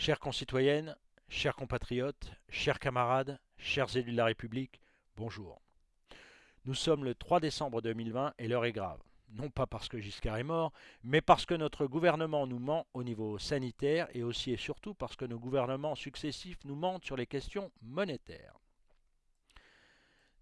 Chères concitoyennes, chers compatriotes, chers camarades, chers élus de la République, bonjour. Nous sommes le 3 décembre 2020 et l'heure est grave. Non pas parce que Giscard est mort, mais parce que notre gouvernement nous ment au niveau sanitaire et aussi et surtout parce que nos gouvernements successifs nous mentent sur les questions monétaires.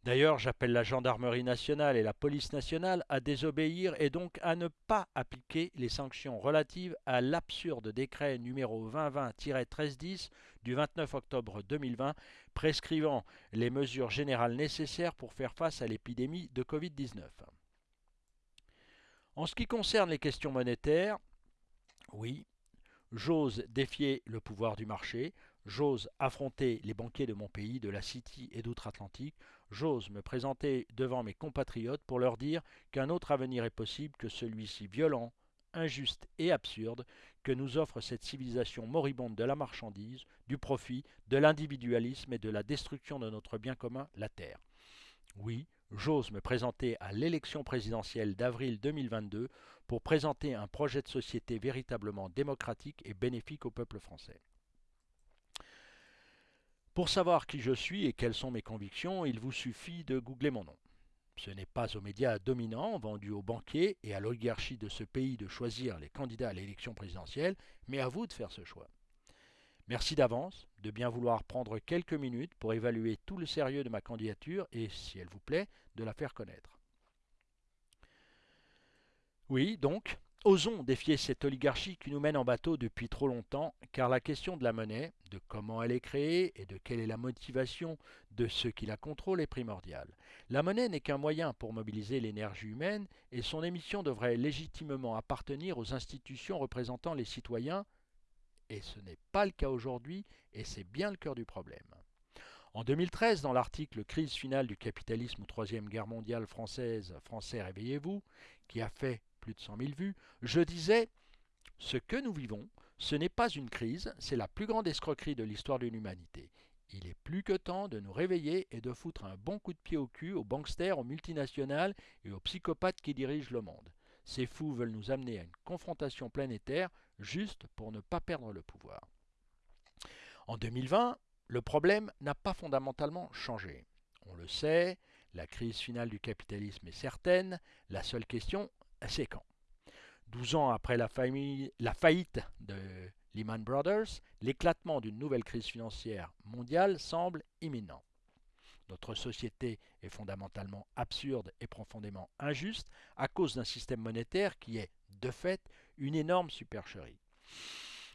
D'ailleurs, j'appelle la gendarmerie nationale et la police nationale à désobéir et donc à ne pas appliquer les sanctions relatives à l'absurde décret numéro 2020-1310 du 29 octobre 2020 prescrivant les mesures générales nécessaires pour faire face à l'épidémie de Covid-19. En ce qui concerne les questions monétaires, oui, J'ose défier le pouvoir du marché, j'ose affronter les banquiers de mon pays, de la City et d'outre-Atlantique, j'ose me présenter devant mes compatriotes pour leur dire qu'un autre avenir est possible que celui-ci violent, injuste et absurde que nous offre cette civilisation moribonde de la marchandise, du profit, de l'individualisme et de la destruction de notre bien commun, la Terre. Oui, j'ose me présenter à l'élection présidentielle d'avril 2022 pour présenter un projet de société véritablement démocratique et bénéfique au peuple français. Pour savoir qui je suis et quelles sont mes convictions, il vous suffit de googler mon nom. Ce n'est pas aux médias dominants, vendus aux banquiers et à l'oligarchie de ce pays de choisir les candidats à l'élection présidentielle, mais à vous de faire ce choix. Merci d'avance de bien vouloir prendre quelques minutes pour évaluer tout le sérieux de ma candidature et, si elle vous plaît, de la faire connaître. Oui, donc, osons défier cette oligarchie qui nous mène en bateau depuis trop longtemps, car la question de la monnaie, de comment elle est créée et de quelle est la motivation de ceux qui la contrôlent est primordiale. La monnaie n'est qu'un moyen pour mobiliser l'énergie humaine et son émission devrait légitimement appartenir aux institutions représentant les citoyens et ce n'est pas le cas aujourd'hui, et c'est bien le cœur du problème. En 2013, dans l'article Crise finale du capitalisme ou Troisième Guerre mondiale française, Français réveillez-vous, qui a fait plus de 100 000 vues, je disais Ce que nous vivons, ce n'est pas une crise, c'est la plus grande escroquerie de l'histoire de l'humanité. Il est plus que temps de nous réveiller et de foutre un bon coup de pied au cul aux banksters, aux multinationales et aux psychopathes qui dirigent le monde. Ces fous veulent nous amener à une confrontation planétaire juste pour ne pas perdre le pouvoir. En 2020, le problème n'a pas fondamentalement changé. On le sait, la crise finale du capitalisme est certaine, la seule question, quand 12 ans après la, la faillite de Lehman Brothers, l'éclatement d'une nouvelle crise financière mondiale semble imminent. Notre société est fondamentalement absurde et profondément injuste à cause d'un système monétaire qui est, de fait, une énorme supercherie.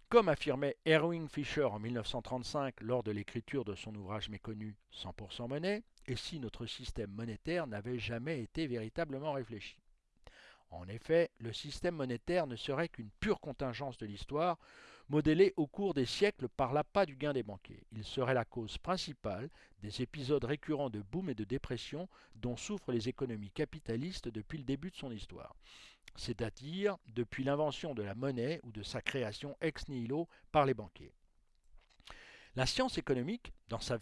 Comme affirmait Erwin Fischer en 1935 lors de l'écriture de son ouvrage méconnu 100% monnaie, et si notre système monétaire n'avait jamais été véritablement réfléchi? En effet, le système monétaire ne serait qu'une pure contingence de l'histoire, modélée au cours des siècles par l'appât du gain des banquiers. Il serait la cause principale des épisodes récurrents de boom et de dépression dont souffrent les économies capitalistes depuis le début de son histoire, c'est-à-dire depuis l'invention de la monnaie ou de sa création ex nihilo par les banquiers. La science économique, dans sa,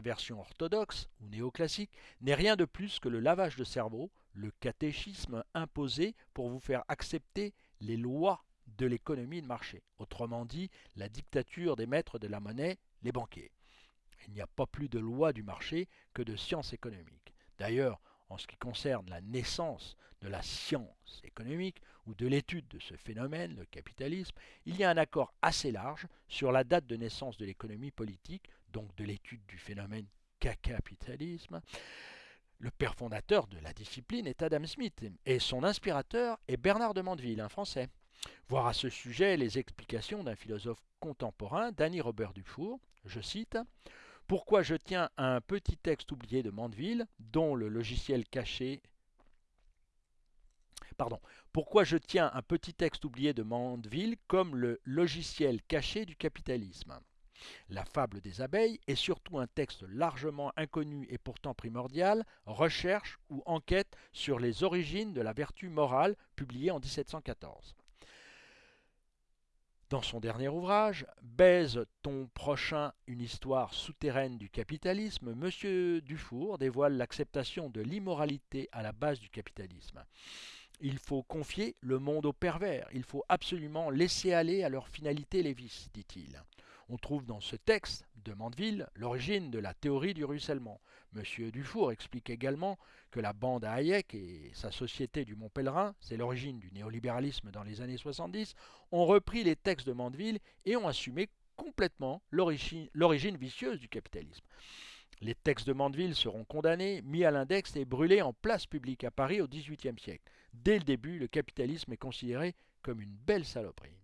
version orthodoxe ou néoclassique, n'est rien de plus que le lavage de cerveau, le catéchisme imposé pour vous faire accepter les lois de l'économie de marché. Autrement dit, la dictature des maîtres de la monnaie, les banquiers. Il n'y a pas plus de loi du marché que de science économique. D'ailleurs, en ce qui concerne la naissance de la science économique ou de l'étude de ce phénomène, le capitalisme, il y a un accord assez large sur la date de naissance de l'économie politique, donc de l'étude du phénomène capitalisme. Le père fondateur de la discipline est Adam Smith et son inspirateur est Bernard de Mandeville, un Français. Voir à ce sujet les explications d'un philosophe contemporain, Danny Robert Dufour, je cite pourquoi je tiens à un petit texte oublié de Mandeville, dont le logiciel caché Pardon. Pourquoi je tiens un petit texte oublié de Mandeville comme le logiciel caché du capitalisme? La fable des abeilles est surtout un texte largement inconnu et pourtant primordial, recherche ou enquête sur les origines de la vertu morale, publié en 1714. Dans son dernier ouvrage, Baise ton prochain une histoire souterraine du capitalisme, M. Dufour dévoile l'acceptation de l'immoralité à la base du capitalisme. Il faut confier le monde aux pervers. Il faut absolument laisser aller à leur finalité les vices, dit-il. On trouve dans ce texte de Mandeville l'origine de la théorie du ruissellement. Monsieur Dufour explique également que la bande à Hayek et sa société du Mont Pèlerin, c'est l'origine du néolibéralisme dans les années 70, ont repris les textes de Mandeville et ont assumé complètement l'origine vicieuse du capitalisme. Les textes de Mandeville seront condamnés, mis à l'index et brûlés en place publique à Paris au XVIIIe siècle. Dès le début, le capitalisme est considéré comme une belle saloperie.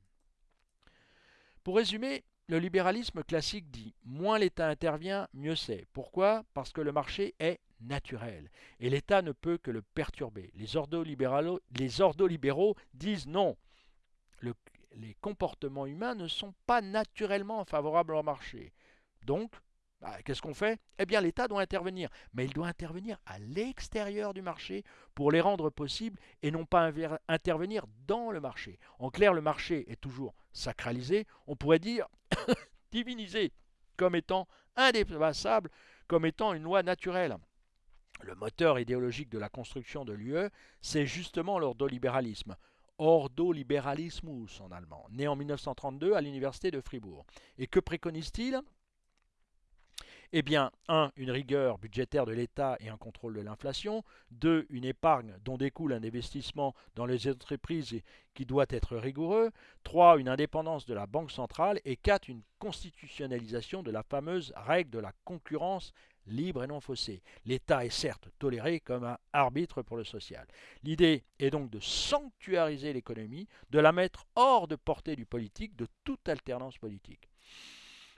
Pour résumer, le libéralisme classique dit moins l'État intervient, mieux c'est. Pourquoi? Parce que le marché est naturel et l'État ne peut que le perturber. Les ordo-libéraux disent non. les comportements humains ne sont pas naturellement favorables au marché. Donc, bah, qu'est-ce qu'on fait? Eh bien, l'État doit intervenir, mais il doit intervenir à l'extérieur du marché pour les rendre possibles et non pas intervenir dans le marché. En clair, le marché est toujours sacralisé, on pourrait dire divinisé, comme étant indépassable, comme étant une loi naturelle. Le moteur idéologique de la construction de l'UE, c'est justement l'ordolibéralisme. Ordolibéralismus en allemand, né en 1932 à l'université de Fribourg. Et que préconise-t-il? Eh bien, 1. Une rigueur budgétaire de l'État et un contrôle de l'inflation. 2. Une épargne dont découle un investissement dans les entreprises qui doit être rigoureux. 3. Une indépendance de la Banque centrale. Et 4. Une constitutionnalisation de la fameuse règle de la concurrence libre et non faussée. L'État est certes toléré comme un arbitre pour le social. L'idée est donc de sanctuariser l'économie, de la mettre hors de portée du politique, de toute alternance politique.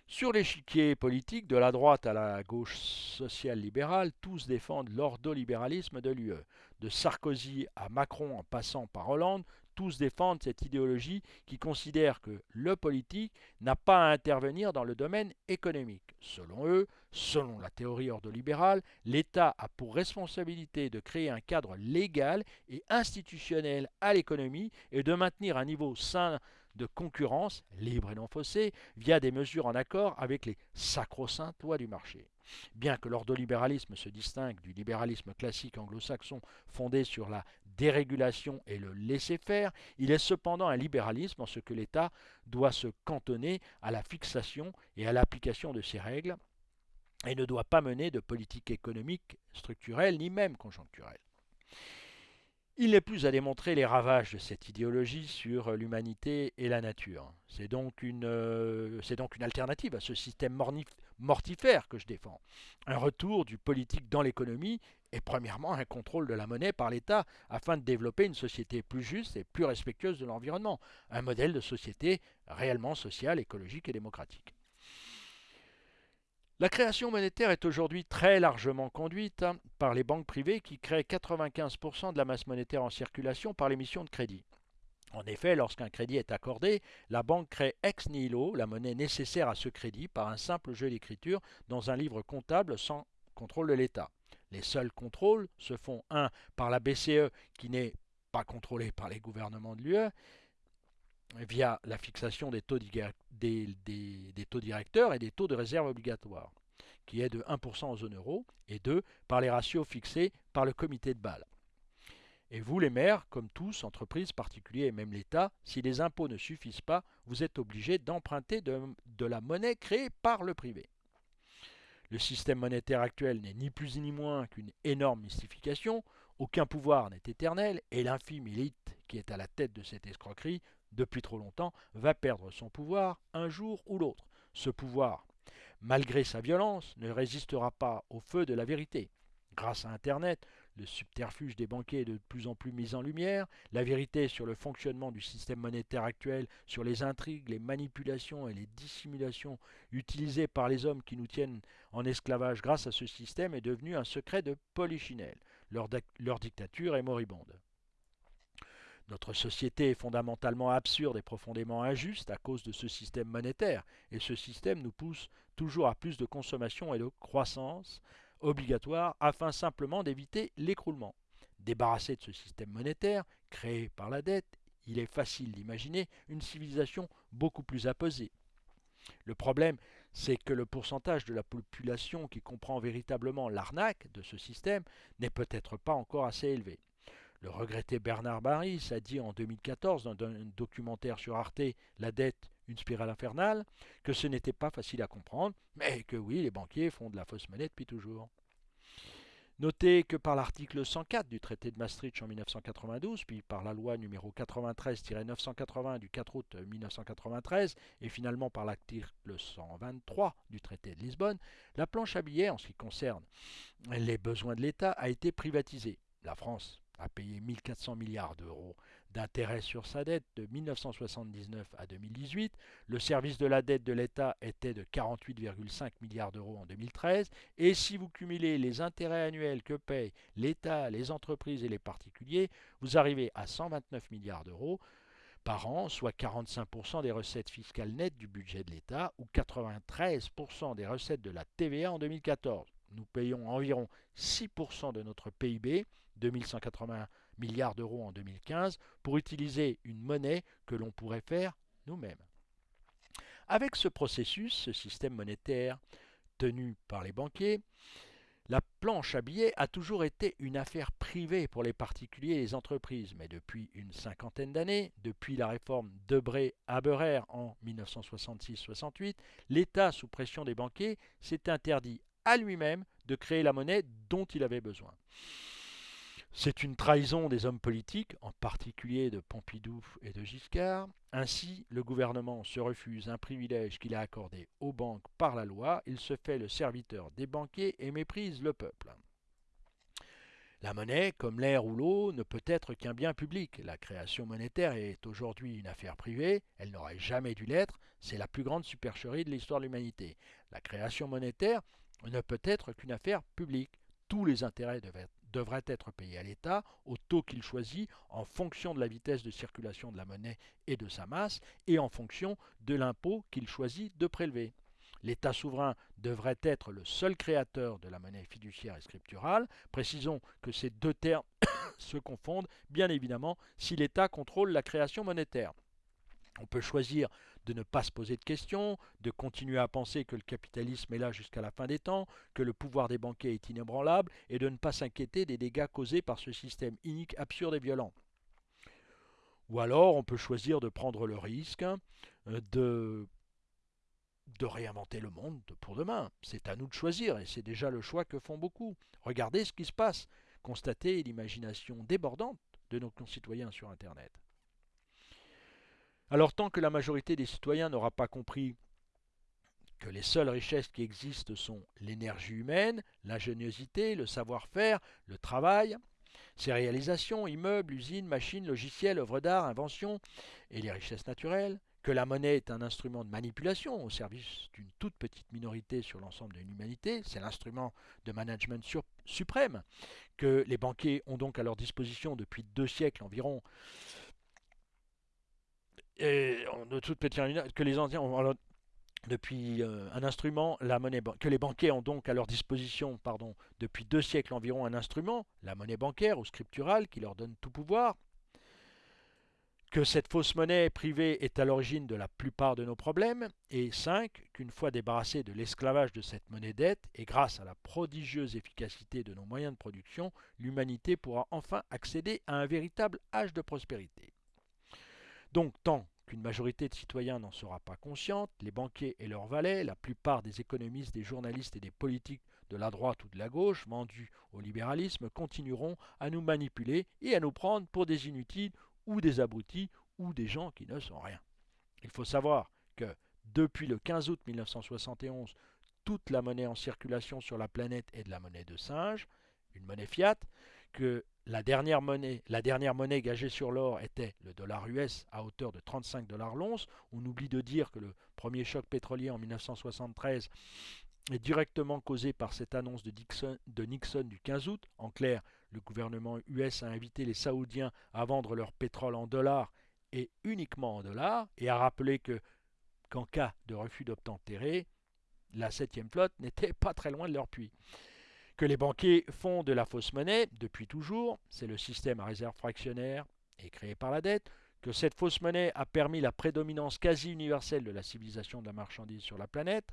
Sur l'échiquier politique, de la droite à la gauche sociale-libérale, tous défendent l'ordolibéralisme de l'UE. De Sarkozy à Macron en passant par Hollande, tous défendent cette idéologie qui considère que le politique n'a pas à intervenir dans le domaine économique. Selon eux, selon la théorie ordolibérale, l'État a pour responsabilité de créer un cadre légal et institutionnel à l'économie et de maintenir un niveau sain de concurrence, libre et non faussée, via des mesures en accord avec les sacro-saintes lois du marché. Bien que l'ordolibéralisme se distingue du libéralisme classique anglo-saxon fondé sur la dérégulation et le laisser-faire, il est cependant un libéralisme en ce que l'État doit se cantonner à la fixation et à l'application de ses règles et ne doit pas mener de politique économique structurelle ni même conjoncturelle. Il n'est plus à démontrer les ravages de cette idéologie sur l'humanité et la nature. C'est donc, une, euh, donc une alternative à ce système mortifère que je défends. Un retour du politique dans l'économie et premièrement un contrôle de la monnaie par l'État afin de développer une société plus juste et plus respectueuse de l'environnement. Un modèle de société réellement sociale, écologique et démocratique. La création monétaire est aujourd'hui très largement conduite hein, par les banques privées qui créent 95% de la masse monétaire en circulation par l'émission de crédit. En effet, lorsqu'un crédit est accordé, la banque crée ex nihilo la monnaie nécessaire à ce crédit par un simple jeu d'écriture dans un livre comptable sans contrôle de l'État. Les seuls contrôles se font 1 par la BCE qui n'est pas contrôlée par les gouvernements de l'UE via la fixation des taux, des, taux, directeurs et des taux de réserve obligatoires, qui est de 1% en zone euro, et 2 par les ratios fixés par le comité de Bâle. Et vous, les maires, comme tous, entreprises, particuliers et même l'État, si les impôts ne suffisent pas, vous êtes obligés d'emprunter de la monnaie créée par le privé. Le système monétaire actuel n'est ni plus ni moins qu'une énorme mystification, aucun pouvoir n'est éternel, et l'infime élite qui est à la tête de cette escroquerie depuis trop longtemps, va perdre son pouvoir un jour ou l'autre. Ce pouvoir, malgré sa violence, ne résistera pas au feu de la vérité. Grâce à Internet, le subterfuge des banquiers est de plus en plus mis en lumière, la vérité sur le fonctionnement du système monétaire actuel, sur les intrigues, les manipulations et les dissimulations utilisées par les hommes qui nous tiennent en esclavage grâce à ce système est devenue un secret de polichinelle. Leur, leur dictature est moribonde. Notre société est fondamentalement absurde et profondément injuste à cause de ce système monétaire, et ce système nous pousse toujours à plus de consommation et de croissance obligatoire afin simplement d'éviter l'écroulement. Débarrassé de ce système monétaire, créé par la dette, il est facile d'imaginer une civilisation beaucoup plus apaisée. Le problème, c'est que le pourcentage de la population qui comprend véritablement l'arnaque de ce système n'est peut-être pas encore assez élevé. Le regretté Bernard Baris a dit en 2014 dans un documentaire sur Arte La dette, une spirale infernale, que ce n'était pas facile à comprendre, mais que oui, les banquiers font de la fausse monnaie depuis toujours. Notez que par l'article 104 du traité de Maastricht en 1992, puis par la loi numéro 93-980 du 4 août 1993, et finalement par l'article 123 du traité de Lisbonne, la planche à billets en ce qui concerne les besoins de l'État a été privatisée. La France a payé 1400 milliards d'euros d'intérêt sur sa dette de 1979 à 2018. Le service de la dette de l'État était de 48,5 milliards d'euros en 2013. Et si vous cumulez les intérêts annuels que payent l'État, les entreprises et les particuliers, vous arrivez à 129 milliards d'euros par an, soit 45% des recettes fiscales nettes du budget de l'État ou 93% des recettes de la TVA en 2014. Nous payons environ 6% de notre PIB, 2180 milliards d'euros en 2015 pour utiliser une monnaie que l'on pourrait faire nous-mêmes. Avec ce processus, ce système monétaire tenu par les banquiers, la planche à billets a toujours été une affaire privée pour les particuliers et les entreprises, mais depuis une cinquantaine d'années, depuis la réforme Debré-Haberer en 1966-68, l'État, sous pression des banquiers, s'est interdit à lui-même de créer la monnaie dont il avait besoin. C'est une trahison des hommes politiques, en particulier de Pompidou et de Giscard. Ainsi, le gouvernement se refuse un privilège qu'il a accordé aux banques par la loi, il se fait le serviteur des banquiers et méprise le peuple. La monnaie, comme l'air ou l'eau, ne peut être qu'un bien public. La création monétaire est aujourd'hui une affaire privée, elle n'aurait jamais dû l'être, c'est la plus grande supercherie de l'histoire de l'humanité. La création monétaire ne peut être qu'une affaire publique. Tous les intérêts devraient être payé à l'État au taux qu'il choisit en fonction de la vitesse de circulation de la monnaie et de sa masse et en fonction de l'impôt qu'il choisit de prélever. L'État souverain devrait être le seul créateur de la monnaie fiduciaire et scripturale. Précisons que ces deux termes se confondent, bien évidemment, si l'État contrôle la création monétaire. On peut choisir de ne pas se poser de questions, de continuer à penser que le capitalisme est là jusqu'à la fin des temps, que le pouvoir des banquiers est inébranlable, et de ne pas s'inquiéter des dégâts causés par ce système inique, absurde et violent. Ou alors on peut choisir de prendre le risque euh, de, de réinventer le monde pour demain. C'est à nous de choisir, et c'est déjà le choix que font beaucoup. Regardez ce qui se passe, constatez l'imagination débordante de nos concitoyens sur Internet. Alors tant que la majorité des citoyens n'aura pas compris que les seules richesses qui existent sont l'énergie humaine, l'ingéniosité, le savoir-faire, le travail, ses réalisations, immeubles, usines, machines, logiciels, œuvres d'art, inventions et les richesses naturelles, que la monnaie est un instrument de manipulation au service d'une toute petite minorité sur l'ensemble de l'humanité, c'est l'instrument de management suprême, que les banquiers ont donc à leur disposition depuis deux siècles environ et de toute petite que les ont depuis euh, un instrument, la monnaie que les banquiers ont donc à leur disposition, pardon, depuis deux siècles environ un instrument, la monnaie bancaire ou scripturale, qui leur donne tout pouvoir, que cette fausse monnaie privée est à l'origine de la plupart de nos problèmes, et 5. qu'une fois débarrassée de l'esclavage de cette monnaie dette, et grâce à la prodigieuse efficacité de nos moyens de production, l'humanité pourra enfin accéder à un véritable âge de prospérité. Donc tant qu'une majorité de citoyens n'en sera pas consciente, les banquiers et leurs valets, la plupart des économistes, des journalistes et des politiques de la droite ou de la gauche, vendus au libéralisme, continueront à nous manipuler et à nous prendre pour des inutiles ou des abrutis ou des gens qui ne sont rien. Il faut savoir que depuis le 15 août 1971, toute la monnaie en circulation sur la planète est de la monnaie de singe, une monnaie fiat, que la dernière monnaie, gagée sur l'or était le dollar US à hauteur de 35 dollars l'once. On oublie de dire que le premier choc pétrolier en 1973 est directement causé par cette annonce de Nixon, du 15 août. En clair, le gouvernement US a invité les Saoudiens à vendre leur pétrole en dollars et uniquement en dollars, et a rappelé que qu'en cas de refus d'obtempérer, la septième flotte n'était pas très loin de leur puits que les banquiers font de la fausse monnaie depuis toujours, c'est le système à réserve fractionnaire et créé par la dette, que cette fausse monnaie a permis la prédominance quasi universelle de la civilisation de la marchandise sur la planète,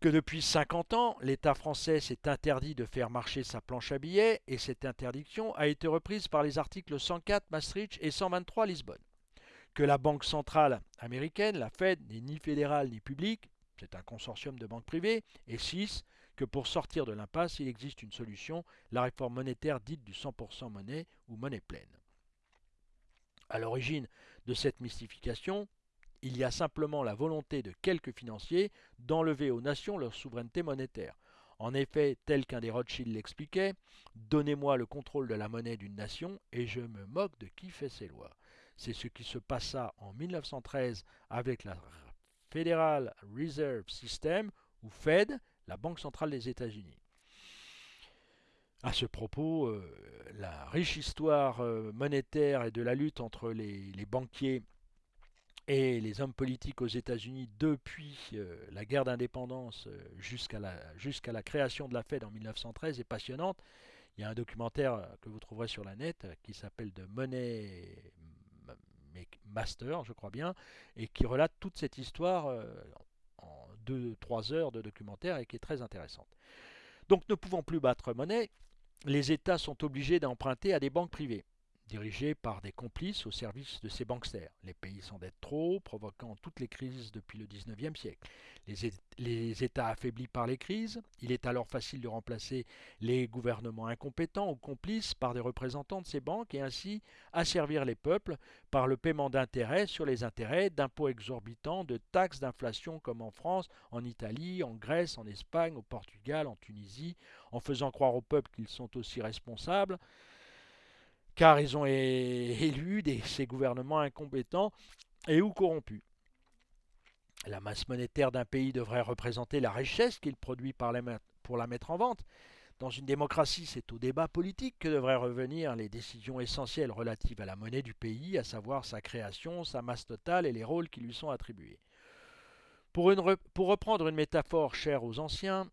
que depuis 50 ans, l'État français s'est interdit de faire marcher sa planche à billets et cette interdiction a été reprise par les articles 104 Maastricht et 123 Lisbonne. Que la Banque centrale américaine, la Fed, n'est ni fédérale ni publique, c'est un consortium de banques privées, et 6. Que pour sortir de l'impasse, il existe une solution, la réforme monétaire dite du 100% monnaie ou monnaie pleine. À l'origine de cette mystification, il y a simplement la volonté de quelques financiers d'enlever aux nations leur souveraineté monétaire. En effet, tel qu'un des Rothschild l'expliquait, donnez-moi le contrôle de la monnaie d'une nation et je me moque de qui fait ses lois. C'est ce qui se passa en 1913 avec la Federal Reserve System, ou Fed, la Banque centrale des États-Unis. À ce propos, euh, la riche histoire euh, monétaire et de la lutte entre les, banquiers et les hommes politiques aux États-Unis depuis euh, la guerre d'indépendance jusqu'à la, la création de la Fed en 1913 est passionnante. Il y a un documentaire que vous trouverez sur la net qui s'appelle The Money Master, je crois bien, et qui relate toute cette histoire en 2-3 heures de documentaire et qui est très intéressante. Donc ne pouvant plus battre monnaie, les États sont obligés d'emprunter à des banques privées dirigés par des complices au service de ces banksters. Les pays s'endettent trop, provoquant toutes les crises depuis le XIXe siècle. Les, États affaiblis par les crises, il est alors facile de remplacer les gouvernements incompétents ou complices par des représentants de ces banques et ainsi asservir les peuples par le paiement d'intérêts sur les intérêts, d'impôts exorbitants, de taxes d'inflation comme en France, en Italie, en Grèce, en Espagne, au Portugal, en Tunisie, en faisant croire aux peuples qu'ils sont aussi responsables car ils ont élu ces gouvernements incompétents et ou corrompus. La masse monétaire d'un pays devrait représenter la richesse qu'il produit pour la mettre en vente. Dans une démocratie, c'est au débat politique que devraient revenir les décisions essentielles relatives à la monnaie du pays, à savoir sa création, sa masse totale et les rôles qui lui sont attribués. Pour, pour reprendre une métaphore chère aux anciens,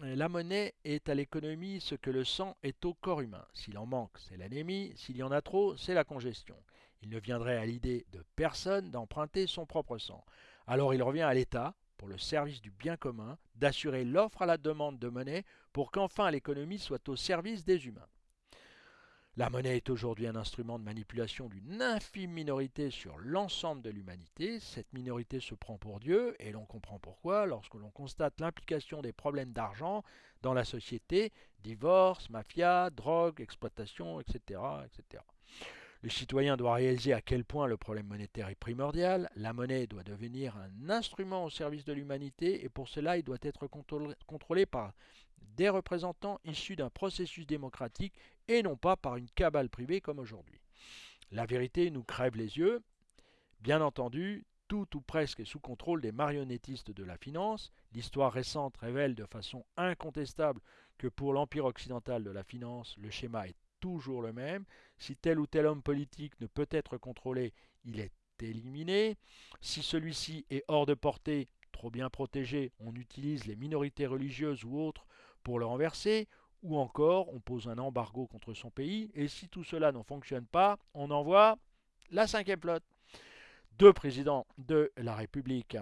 la monnaie est à l'économie ce que le sang est au corps humain. S'il en manque, c'est l'anémie, s'il y en a trop, c'est la congestion. Il ne viendrait à l'idée de personne d'emprunter son propre sang. Alors il revient à l'État, pour le service du bien commun, d'assurer l'offre à la demande de monnaie pour qu'enfin l'économie soit au service des humains. La monnaie est aujourd'hui un instrument de manipulation d'une infime minorité sur l'ensemble de l'humanité. Cette minorité se prend pour Dieu, et l'on comprend pourquoi lorsque l'on constate l'implication des problèmes d'argent dans la société, divorce, mafia, drogue, exploitation, etc. etc. Le citoyen doit réaliser à quel point le problème monétaire est primordial. La monnaie doit devenir un instrument au service de l'humanité et pour cela il doit être contrôlé par des représentants issus d'un processus démocratique et non pas par une cabale privée comme aujourd'hui. La vérité nous crève les yeux. Bien entendu, tout ou presque est sous contrôle des marionnettistes de la finance. L'histoire récente révèle de façon incontestable que pour l'empire occidental de la finance, le schéma est toujours le même. Si tel ou tel homme politique ne peut être contrôlé, il est éliminé. Si celui-ci est hors de portée, trop bien protégé, on utilise les minorités religieuses ou autres pour le renverser, ou encore on pose un embargo contre son pays, et si tout cela ne fonctionne pas, on envoie la cinquième flotte. Deux présidents de la République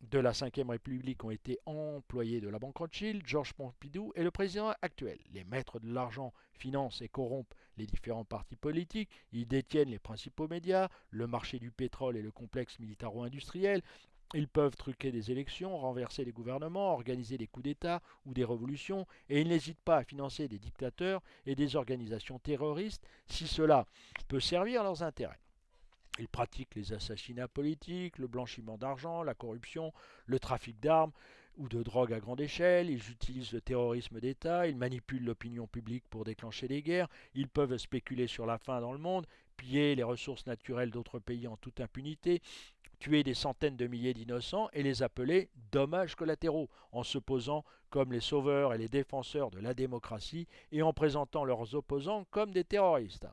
de la République ont été employés de la Banque Rothschild, Georges Pompidou et le président actuel. Les maîtres de l'argent financent et corrompent les différents partis politiques, ils détiennent les principaux médias, le marché du pétrole et le complexe militaro-industriel, ils peuvent truquer des élections, renverser des gouvernements, organiser des coups d'État ou des révolutions, et ils n'hésitent pas à financer des dictateurs et des organisations terroristes si cela peut servir leurs intérêts. Ils pratiquent les assassinats politiques, le blanchiment d'argent, la corruption, le trafic d'armes ou de drogue à grande échelle, ils utilisent le terrorisme d'État, ils manipulent l'opinion publique pour déclencher des guerres, ils peuvent spéculer sur la faim dans le monde, piller les ressources naturelles d'autres pays en toute impunité, tuer des centaines de milliers d'innocents et les appeler dommages collatéraux, en se posant comme les sauveurs et les défenseurs de la démocratie et en présentant leurs opposants comme des terroristes.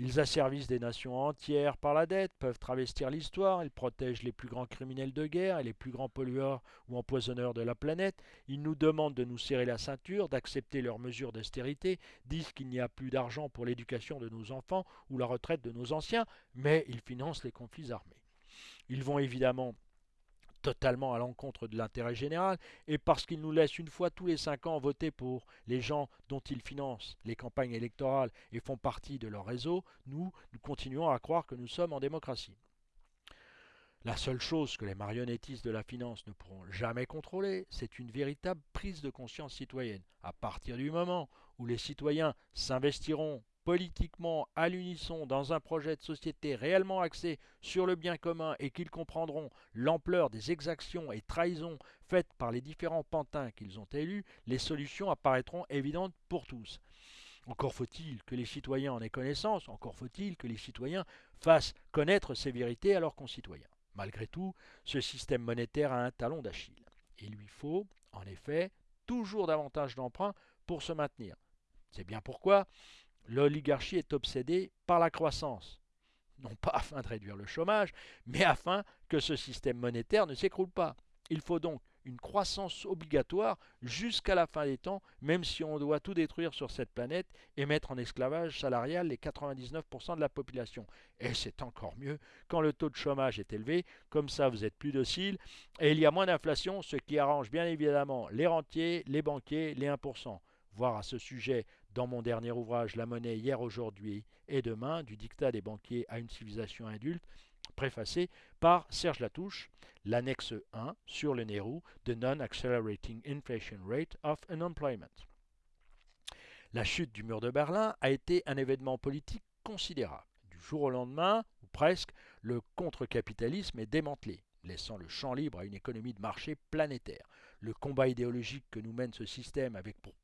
Ils asservissent des nations entières par la dette, peuvent travestir l'histoire, ils protègent les plus grands criminels de guerre et les plus grands pollueurs ou empoisonneurs de la planète, ils nous demandent de nous serrer la ceinture, d'accepter leurs mesures d'austérité, disent qu'il n'y a plus d'argent pour l'éducation de nos enfants ou la retraite de nos anciens, mais ils financent les conflits armés. Ils vont évidemment totalement à l'encontre de l'intérêt général, et parce qu'il nous laisse une fois tous les cinq ans voter pour les gens dont ils financent les campagnes électorales et font partie de leur réseau, nous continuons à croire que nous sommes en démocratie. La seule chose que les marionnettistes de la finance ne pourront jamais contrôler, c'est une véritable prise de conscience citoyenne. À partir du moment où les citoyens s'investiront politiquement à l'unisson dans un projet de société réellement axé sur le bien commun et qu'ils comprendront l'ampleur des exactions et trahisons faites par les différents pantins qu'ils ont élus, les solutions apparaîtront évidentes pour tous. Encore faut-il que les citoyens en aient connaissance, encore faut-il que les citoyens fassent connaître ces vérités à leurs concitoyens. Malgré tout, ce système monétaire a un talon d'Achille. Il lui faut, en effet, toujours davantage d'emprunts pour se maintenir. C'est bien pourquoi l'oligarchie est obsédée par la croissance, non pas afin de réduire le chômage, mais afin que ce système monétaire ne s'écroule pas. Il faut donc une croissance obligatoire jusqu'à la fin des temps, même si on doit tout détruire sur cette planète et mettre en esclavage salarial les 99% de la population. Et c'est encore mieux quand le taux de chômage est élevé, comme ça vous êtes plus docile et il y a moins d'inflation, ce qui arrange bien évidemment les rentiers, les banquiers, les 1%. Voir à ce sujet dans mon dernier ouvrage La monnaie hier, aujourd'hui et demain, du dictat des banquiers à une civilisation adulte, préfacé par Serge Latouche, l'annexe 1 sur le Nehru de Non-Accelerating Inflation Rate of Unemployment. La chute du mur de Berlin a été un événement politique considérable. Du jour au lendemain, ou presque, le contre-capitalisme est démantelé, laissant le champ libre à une économie de marché planétaire. Le combat idéologique que nous mène ce système avec pour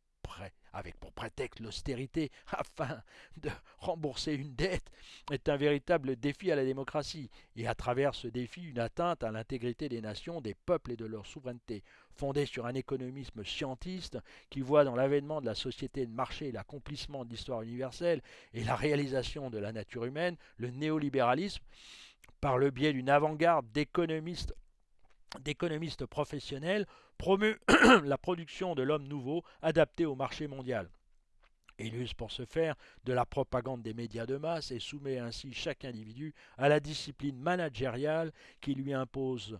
avec pour prétexte l'austérité afin de rembourser une dette, est un véritable défi à la démocratie, et à travers ce défi une atteinte à l'intégrité des nations, des peuples et de leur souveraineté, fondée sur un économisme scientiste qui voit dans l'avènement de la société de marché l'accomplissement de l'histoire universelle et la réalisation de la nature humaine, le néolibéralisme, par le biais d'une avant-garde d'économistes d'économistes professionnels promeut la production de l'homme nouveau adapté au marché mondial. Il use pour ce faire de la propagande des médias de masse et soumet ainsi chaque individu à la discipline managériale qui lui impose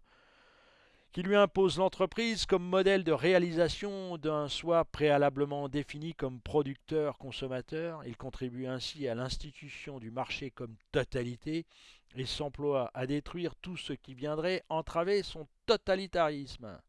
qui lui impose l'entreprise comme modèle de réalisation d'un soi préalablement défini comme producteur-consommateur. Il contribue ainsi à l'institution du marché comme totalité et s'emploie à détruire tout ce qui viendrait entraver son totalitarisme.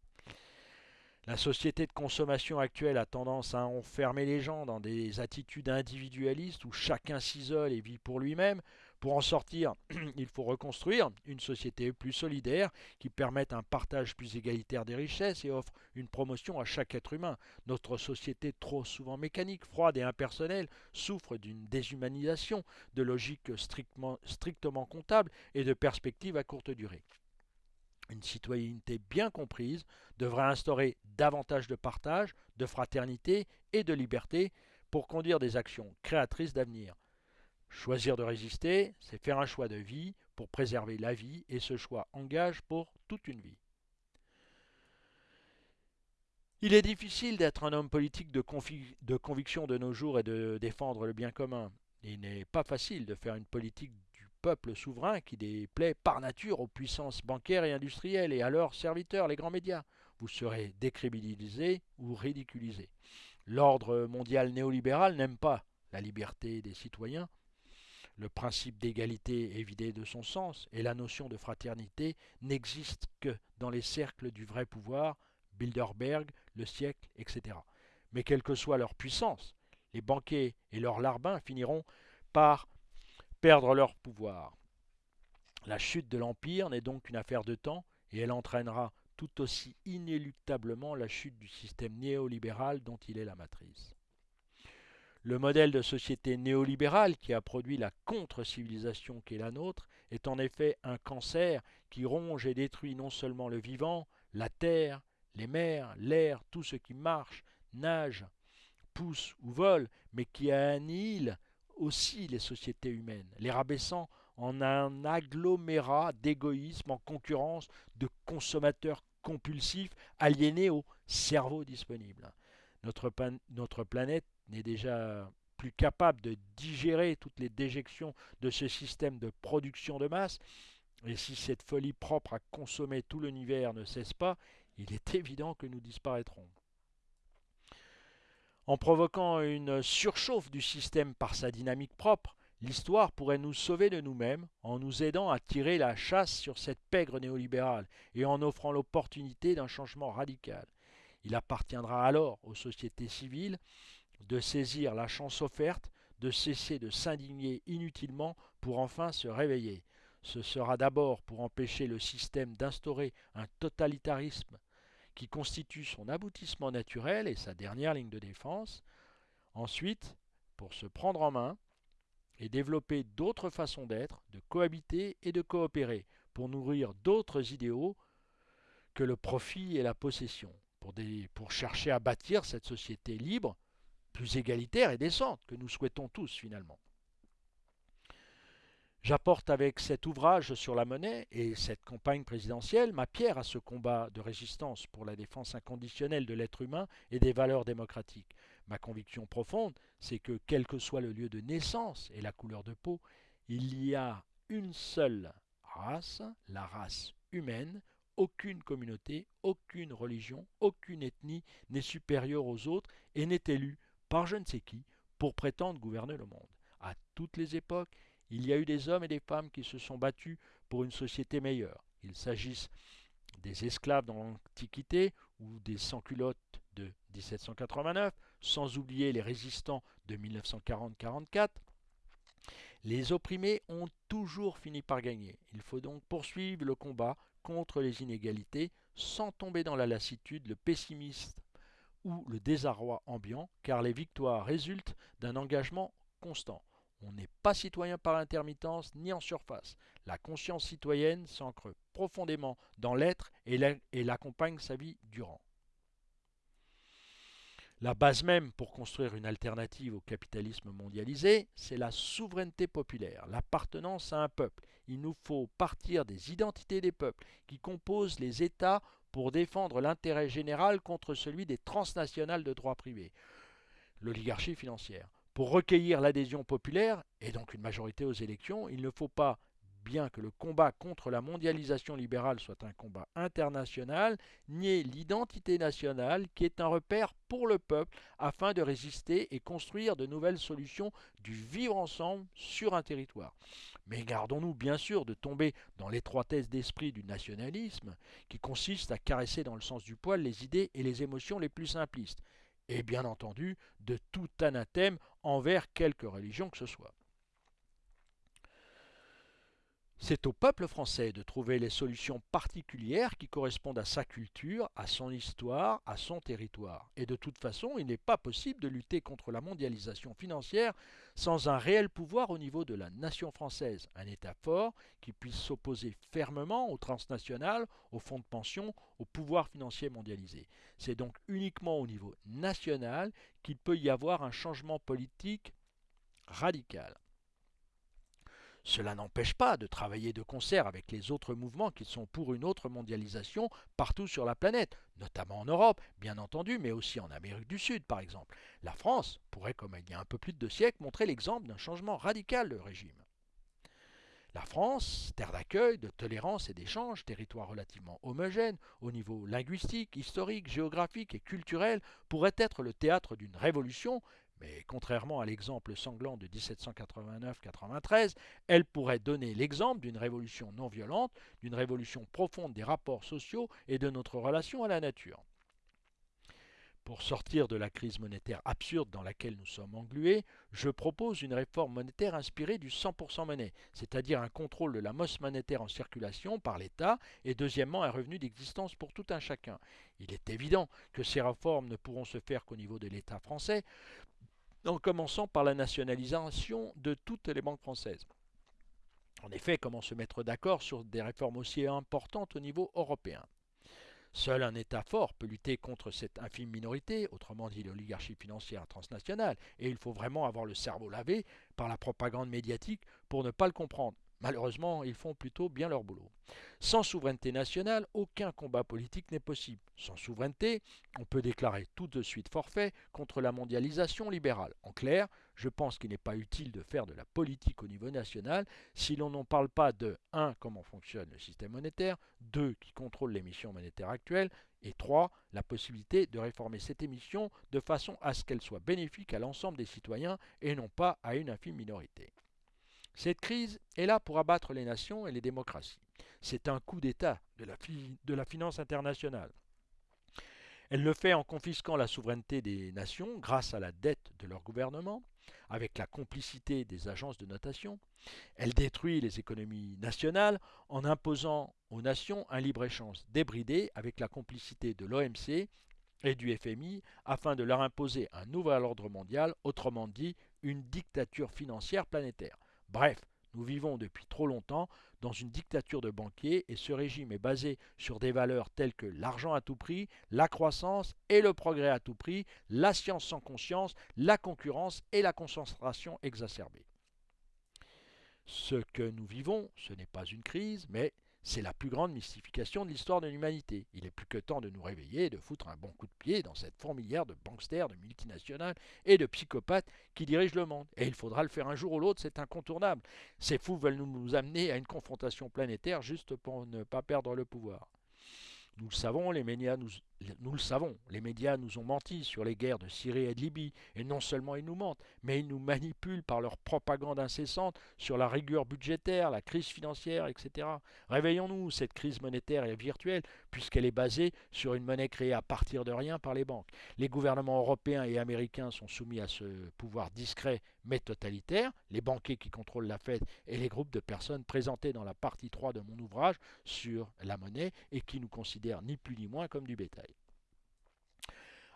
La société de consommation actuelle a tendance à enfermer les gens dans des attitudes individualistes où chacun s'isole et vit pour lui-même. Pour en sortir, il faut reconstruire une société plus solidaire qui permette un partage plus égalitaire des richesses et offre une promotion à chaque être humain. Notre société trop souvent mécanique, froide et impersonnelle souffre d'une déshumanisation, de logique strictement, strictement comptable et de perspectives à courte durée. Une citoyenneté bien comprise devrait instaurer davantage de partage, de fraternité et de liberté pour conduire des actions créatrices d'avenir. Choisir de résister, c'est faire un choix de vie pour préserver la vie et ce choix engage pour toute une vie. Il est difficile d'être un homme politique de, de, conviction de nos jours et de défendre le bien commun. Il n'est pas facile de faire une politique peuple souverain qui déplaît par nature aux puissances bancaires et industrielles et à leurs serviteurs, les grands médias. Vous serez décrédibilisé ou ridiculisé. L'ordre mondial néolibéral n'aime pas la liberté des citoyens. Le principe d'égalité est vidé de son sens et la notion de fraternité n'existe que dans les cercles du vrai pouvoir, Bilderberg, le siècle, etc. Mais quelle que soit leur puissance, les banquiers et leurs larbins finiront par perdre leur pouvoir. La chute de l'Empire n'est donc qu'une affaire de temps et elle entraînera tout aussi inéluctablement la chute du système néolibéral dont il est la matrice. Le modèle de société néolibérale qui a produit la contre-civilisation qui est la nôtre est en effet un cancer qui ronge et détruit non seulement le vivant, la terre, les mers, l'air, tout ce qui marche, nage, pousse ou vole, mais qui annihile aussi les sociétés humaines, les rabaissant en un agglomérat d'égoïsme en concurrence de consommateurs compulsifs aliénés au cerveau disponible. Notre, notre planète n'est déjà plus capable de digérer toutes les déjections de ce système de production de masse Et si cette folie propre à consommer tout l'univers ne cesse pas, il est évident que nous disparaîtrons. En provoquant une surchauffe du système par sa dynamique propre, l'histoire pourrait nous sauver de nous-mêmes en nous aidant à tirer la chasse sur cette pègre néolibérale et en offrant l'opportunité d'un changement radical. Il appartiendra alors aux sociétés civiles de saisir la chance offerte, de cesser de s'indigner inutilement pour enfin se réveiller. Ce sera d'abord pour empêcher le système d'instaurer un totalitarisme qui constitue son aboutissement naturel et sa dernière ligne de défense. Ensuite, pour se prendre en main et développer d'autres façons d'être, de cohabiter et de coopérer, pour nourrir d'autres idéaux que le profit et la possession, pour, chercher à bâtir cette société libre, plus égalitaire et décente que nous souhaitons tous finalement. J'apporte avec cet ouvrage sur la monnaie et cette campagne présidentielle ma pierre à ce combat de résistance pour la défense inconditionnelle de l'être humain et des valeurs démocratiques. Ma conviction profonde, c'est que quel que soit le lieu de naissance et la couleur de peau, il y a une seule race, la race humaine, aucune communauté, aucune religion, aucune ethnie n'est supérieure aux autres et n'est élue par je ne sais qui pour prétendre gouverner le monde. À toutes les époques, il y a eu des hommes et des femmes qui se sont battus pour une société meilleure. Il s'agisse des esclaves dans l'Antiquité ou des sans-culottes de 1789, sans oublier les résistants de 1940-44. Les opprimés ont toujours fini par gagner. Il faut donc poursuivre le combat contre les inégalités sans tomber dans la lassitude, le pessimisme ou le désarroi ambiant, car les victoires résultent d'un engagement constant. On n'est pas citoyen par intermittence ni en surface. La conscience citoyenne s'ancre profondément dans l'être et l'accompagne sa vie durant. La base même pour construire une alternative au capitalisme mondialisé, c'est la souveraineté populaire, l'appartenance à un peuple. Il nous faut partir des identités des peuples qui composent les États pour défendre l'intérêt général contre celui des transnationales de droit privé, l'oligarchie financière. Pour recueillir l'adhésion populaire, et donc une majorité aux élections, il ne faut pas, bien que le combat contre la mondialisation libérale soit un combat international, nier l'identité nationale qui est un repère pour le peuple afin de résister et construire de nouvelles solutions du vivre ensemble sur un territoire. Mais gardons-nous bien sûr de tomber dans l'étroitesse d'esprit du nationalisme qui consiste à caresser dans le sens du poil les idées et les émotions les plus simplistes et bien entendu de tout anathème envers quelque religion que ce soit. C'est au peuple français de trouver les solutions particulières qui correspondent à sa culture, à son histoire, à son territoire. Et de toute façon, il n'est pas possible de lutter contre la mondialisation financière sans un réel pouvoir au niveau de la nation française, un État fort qui puisse s'opposer fermement aux transnationales, aux fonds de pension, au pouvoir financier mondialisé. C'est donc uniquement au niveau national qu'il peut y avoir un changement politique radical. Cela n'empêche pas de travailler de concert avec les autres mouvements qui sont pour une autre mondialisation partout sur la planète, notamment en Europe, bien entendu, mais aussi en Amérique du Sud, par exemple. La France pourrait, comme il y a un peu plus de deux siècles, montrer l'exemple d'un changement radical de régime. La France, terre d'accueil, de tolérance et d'échange, territoire relativement homogène au niveau linguistique, historique, géographique et culturel, pourrait être le théâtre d'une révolution mais contrairement à l'exemple sanglant de 1789-93, elle pourrait donner l'exemple d'une révolution non violente, d'une révolution profonde des rapports sociaux et de notre relation à la nature. Pour sortir de la crise monétaire absurde dans laquelle nous sommes englués, je propose une réforme monétaire inspirée du 100% monnaie, c'est-à-dire un contrôle de la masse monétaire en circulation par l'État et deuxièmement un revenu d'existence pour tout un chacun. Il est évident que ces réformes ne pourront se faire qu'au niveau de l'État français, en commençant par la nationalisation de toutes les banques françaises. En effet, comment se mettre d'accord sur des réformes aussi importantes au niveau européen? Seul un État fort peut lutter contre cette infime minorité, autrement dit l'oligarchie financière transnationale, et il faut vraiment avoir le cerveau lavé par la propagande médiatique pour ne pas le comprendre. Malheureusement, ils font plutôt bien leur boulot. Sans souveraineté nationale, aucun combat politique n'est possible. Sans souveraineté, on peut déclarer tout de suite forfait contre la mondialisation libérale. En clair, je pense qu'il n'est pas utile de faire de la politique au niveau national si l'on n'en parle pas de 1. comment fonctionne le système monétaire, 2. qui contrôle l'émission monétaire actuelle, et 3. la possibilité de réformer cette émission de façon à ce qu'elle soit bénéfique à l'ensemble des citoyens et non pas à une infime minorité. Cette crise est là pour abattre les nations et les démocraties. C'est un coup d'État de de la finance internationale. Elle le fait en confisquant la souveraineté des nations grâce à la dette de leur gouvernement, avec la complicité des agences de notation. Elle détruit les économies nationales en imposant aux nations un libre-échange débridé avec la complicité de l'OMC et du FMI afin de leur imposer un nouvel ordre mondial, autrement dit une dictature financière planétaire. Bref, nous vivons depuis trop longtemps dans une dictature de banquiers et ce régime est basé sur des valeurs telles que l'argent à tout prix, la croissance et le progrès à tout prix, la science sans conscience, la concurrence et la concentration exacerbée. Ce que nous vivons, ce n'est pas une crise, mais c'est la plus grande mystification de l'histoire de l'humanité. Il est plus que temps de nous réveiller et de foutre un bon coup de pied dans cette fourmilière de banksters, de multinationales et de psychopathes qui dirigent le monde. Et il faudra le faire un jour ou l'autre, c'est incontournable. Ces fous veulent nous amener à une confrontation planétaire juste pour ne pas perdre le pouvoir. Nous le savons, les médias nous, nous, le savons, les médias nous ont menti sur les guerres de Syrie et de Libye, et non seulement ils nous mentent, mais ils nous manipulent par leur propagande incessante sur la rigueur budgétaire, la crise financière, etc. Réveillons-nous, cette crise monétaire est virtuelle, puisqu'elle est basée sur une monnaie créée à partir de rien par les banques. Les gouvernements européens et américains sont soumis à ce pouvoir discret mais totalitaire, les banquiers qui contrôlent la Fed et les groupes de personnes présentés dans la partie 3 de mon ouvrage sur la monnaie et qui nous considèrent ni plus ni moins comme du bétail.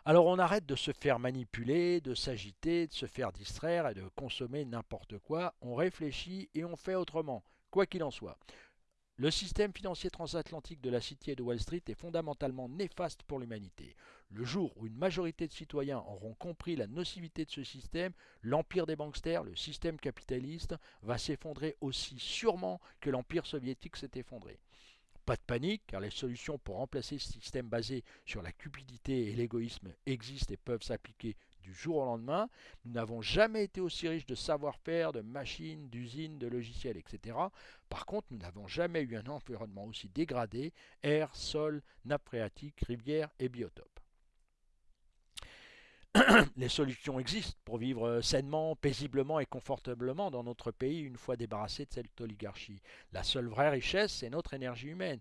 Alors on arrête de se faire manipuler, de s'agiter, de se faire distraire et de consommer n'importe quoi, on réfléchit et on fait autrement, quoi qu'il en soit. Le système financier transatlantique de la City et de Wall Street est fondamentalement néfaste pour l'humanité. Le jour où une majorité de citoyens auront compris la nocivité de ce système, l'empire des banksters, le système capitaliste, va s'effondrer aussi sûrement que l'empire soviétique s'est effondré. Pas de panique, car les solutions pour remplacer ce système basé sur la cupidité et l'égoïsme existent et peuvent s'appliquer du jour au lendemain. Nous n'avons jamais été aussi riches de savoir-faire, de machines, d'usines, de logiciels, etc. Par contre, nous n'avons jamais eu un environnement aussi dégradé, air, sol, nappe phréatique, rivière et biotope. les solutions existent pour vivre sainement, paisiblement et confortablement dans notre pays une fois débarrassé de cette oligarchie. La seule vraie richesse, c'est notre énergie humaine.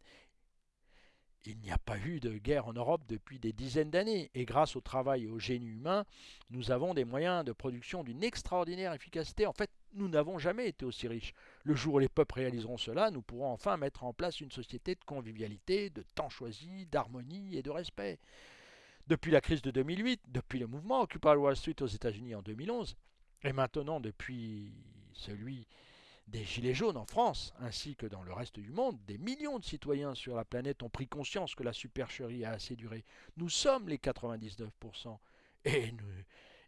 Il n'y a pas eu de guerre en Europe depuis des dizaines d'années, et grâce au travail et au génie humain, nous avons des moyens de production d'une extraordinaire efficacité. En fait, nous n'avons jamais été aussi riches. Le jour où les peuples réaliseront cela, nous pourrons enfin mettre en place une société de convivialité, de temps choisi, d'harmonie et de respect. Depuis la crise de 2008, depuis le mouvement Occupy Wall Street aux États-Unis en 2011, et maintenant depuis celui des Gilets jaunes en France, ainsi que dans le reste du monde, des millions de citoyens sur la planète ont pris conscience que la supercherie a assez duré. Nous sommes les 99%. Et nous,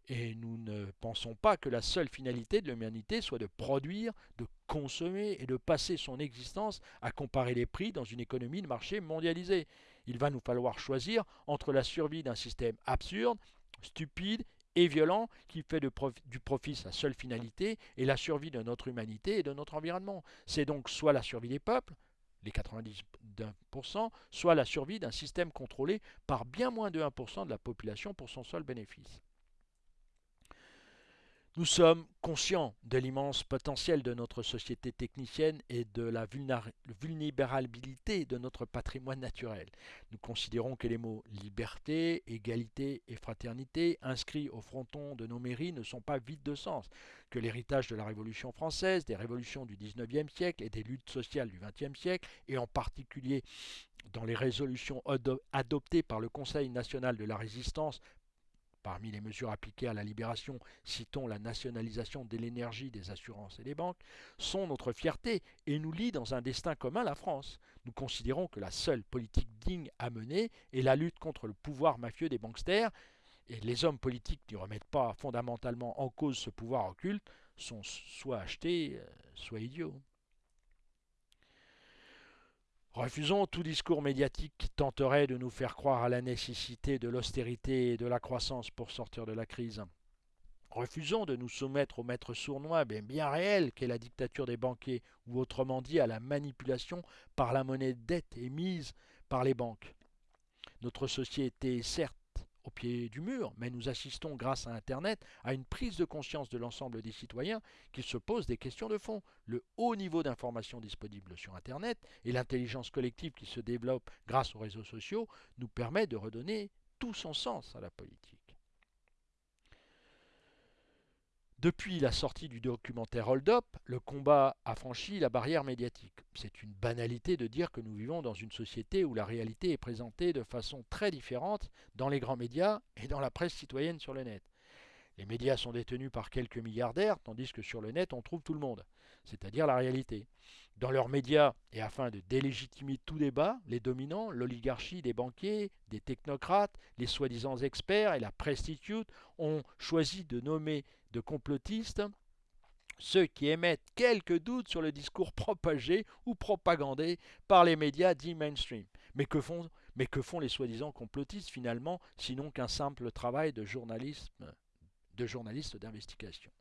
et nous ne pensons pas que la seule finalité de l'humanité soit de produire, de consommer et de passer son existence à comparer les prix dans une économie de marché mondialisée. Il va nous falloir choisir entre la survie d'un système absurde, stupide et violent qui fait du profit sa seule finalité et la survie de notre humanité et de notre environnement. C'est donc soit la survie des peuples, les 90%, soit la survie d'un système contrôlé par bien moins de 1% de la population pour son seul bénéfice. Nous sommes conscients de l'immense potentiel de notre société technicienne et de la vulnérabilité de notre patrimoine naturel. Nous considérons que les mots liberté, égalité et fraternité inscrits au fronton de nos mairies ne sont pas vides de sens, que l'héritage de la Révolution française, des révolutions du XIXe siècle et des luttes sociales du XXe siècle, et en particulier dans les résolutions adoptées par le Conseil national de la résistance Parmi les mesures appliquées à la libération, citons la nationalisation de l'énergie, des assurances et des banques, sont notre fierté et nous lient dans un destin commun la France. Nous considérons que la seule politique digne à mener est la lutte contre le pouvoir mafieux des banksters, et les hommes politiques qui ne remettent pas fondamentalement en cause ce pouvoir occulte sont soit achetés, euh, soit idiots. Refusons tout discours médiatique qui tenterait de nous faire croire à la nécessité de l'austérité et de la croissance pour sortir de la crise. Refusons de nous soumettre au maître sournois bien, réel qu'est la dictature des banquiers, ou autrement dit à la manipulation par la monnaie de dette émise par les banques. Notre société certes au pied du mur, mais nous assistons grâce à Internet à une prise de conscience de l'ensemble des citoyens qui se posent des questions de fond. Le haut niveau d'information disponible sur Internet et l'intelligence collective qui se développe grâce aux réseaux sociaux nous permet de redonner tout son sens à la politique. Depuis la sortie du documentaire Hold Up, le combat a franchi la barrière médiatique. C'est une banalité de dire que nous vivons dans une société où la réalité est présentée de façon très différente dans les grands médias et dans la presse citoyenne sur le net. Les médias sont détenus par quelques milliardaires, tandis que sur le net on trouve tout le monde, c'est-à-dire la réalité. Dans leurs médias, et afin de délégitimer tout débat, les dominants, l'oligarchie des banquiers, des technocrates, les soi-disant experts et la prestitute ont choisi de nommer de complotistes ceux qui émettent quelques doutes sur le discours propagé ou propagandé par les médias dits mainstream. Mais que font, mais que font les soi-disant complotistes finalement, sinon qu'un simple travail de journalisme, de journaliste d'investigation?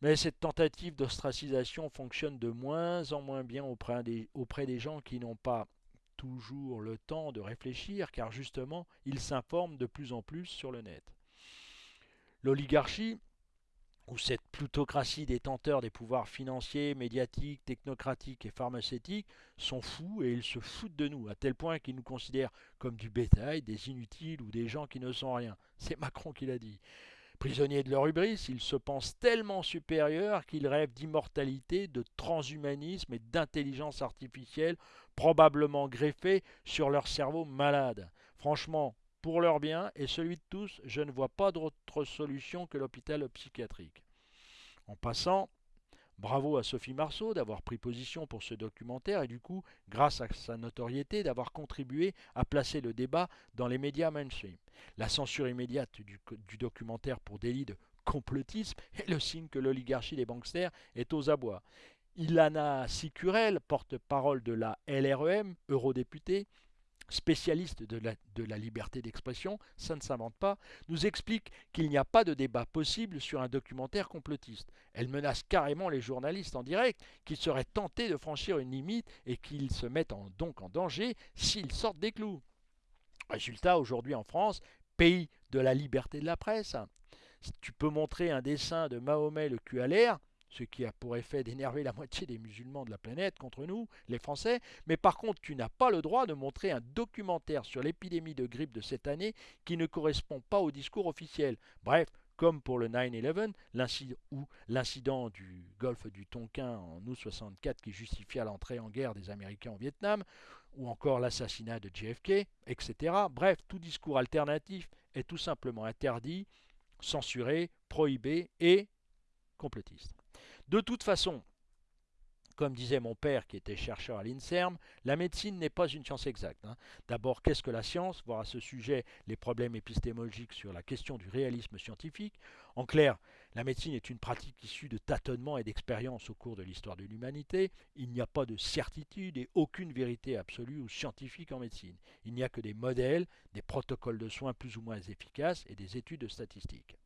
Mais cette tentative d'ostracisation fonctionne de moins en moins bien auprès des, gens qui n'ont pas toujours le temps de réfléchir, car justement, ils s'informent de plus en plus sur le net. L'oligarchie, ou cette plutocratie détenteur des pouvoirs financiers, médiatiques, technocratiques et pharmaceutiques, sont fous et ils se foutent de nous, à tel point qu'ils nous considèrent comme du bétail, des inutiles ou des gens qui ne sont rien. C'est Macron qui l'a dit. Prisonniers de leur hubris, ils se pensent tellement supérieurs qu'ils rêvent d'immortalité, de transhumanisme et d'intelligence artificielle, probablement greffée sur leur cerveau malade. Franchement, pour leur bien et celui de tous, je ne vois pas d'autre solution que l'hôpital psychiatrique. En passant, bravo à Sophie Marceau d'avoir pris position pour ce documentaire et du coup, grâce à sa notoriété, d'avoir contribué à placer le débat dans les médias mainstream. La censure immédiate du, documentaire pour délit de complotisme est le signe que l'oligarchie des banksters est aux abois. Ilana Sicurel, porte-parole de la LREM, eurodéputée, spécialiste de la, liberté d'expression, ça ne s'invente pas, nous explique qu'il n'y a pas de débat possible sur un documentaire complotiste. Elle menace carrément les journalistes en direct qu'ils seraient tentés de franchir une limite et qu'ils se mettent donc en danger s'ils sortent des clous. Résultat, aujourd'hui en France, pays de la liberté de la presse, tu peux montrer un dessin de Mahomet le cul à l'air, ce qui a pour effet d'énerver la moitié des musulmans de la planète contre nous, les Français, mais par contre tu n'as pas le droit de montrer un documentaire sur l'épidémie de grippe de cette année qui ne correspond pas au discours officiel. Bref, comme pour le 9-11, ou l'incident du golfe du Tonkin en août 64 qui justifia l'entrée en guerre des Américains au Vietnam, ou encore l'assassinat de JFK, etc. Bref, tout discours alternatif est tout simplement interdit, censuré, prohibé et complotiste. De toute façon, comme disait mon père qui était chercheur à l'INSERM, la médecine n'est pas une science exacte. Hein. D'abord, qu'est-ce que la science? Voir à ce sujet les problèmes épistémologiques sur la question du réalisme scientifique. En clair, la médecine est une pratique issue de tâtonnements et d'expériences au cours de l'histoire de l'humanité. Il n'y a pas de certitude et aucune vérité absolue ou scientifique en médecine. Il n'y a que des modèles, des protocoles de soins plus ou moins efficaces et des études statistiques.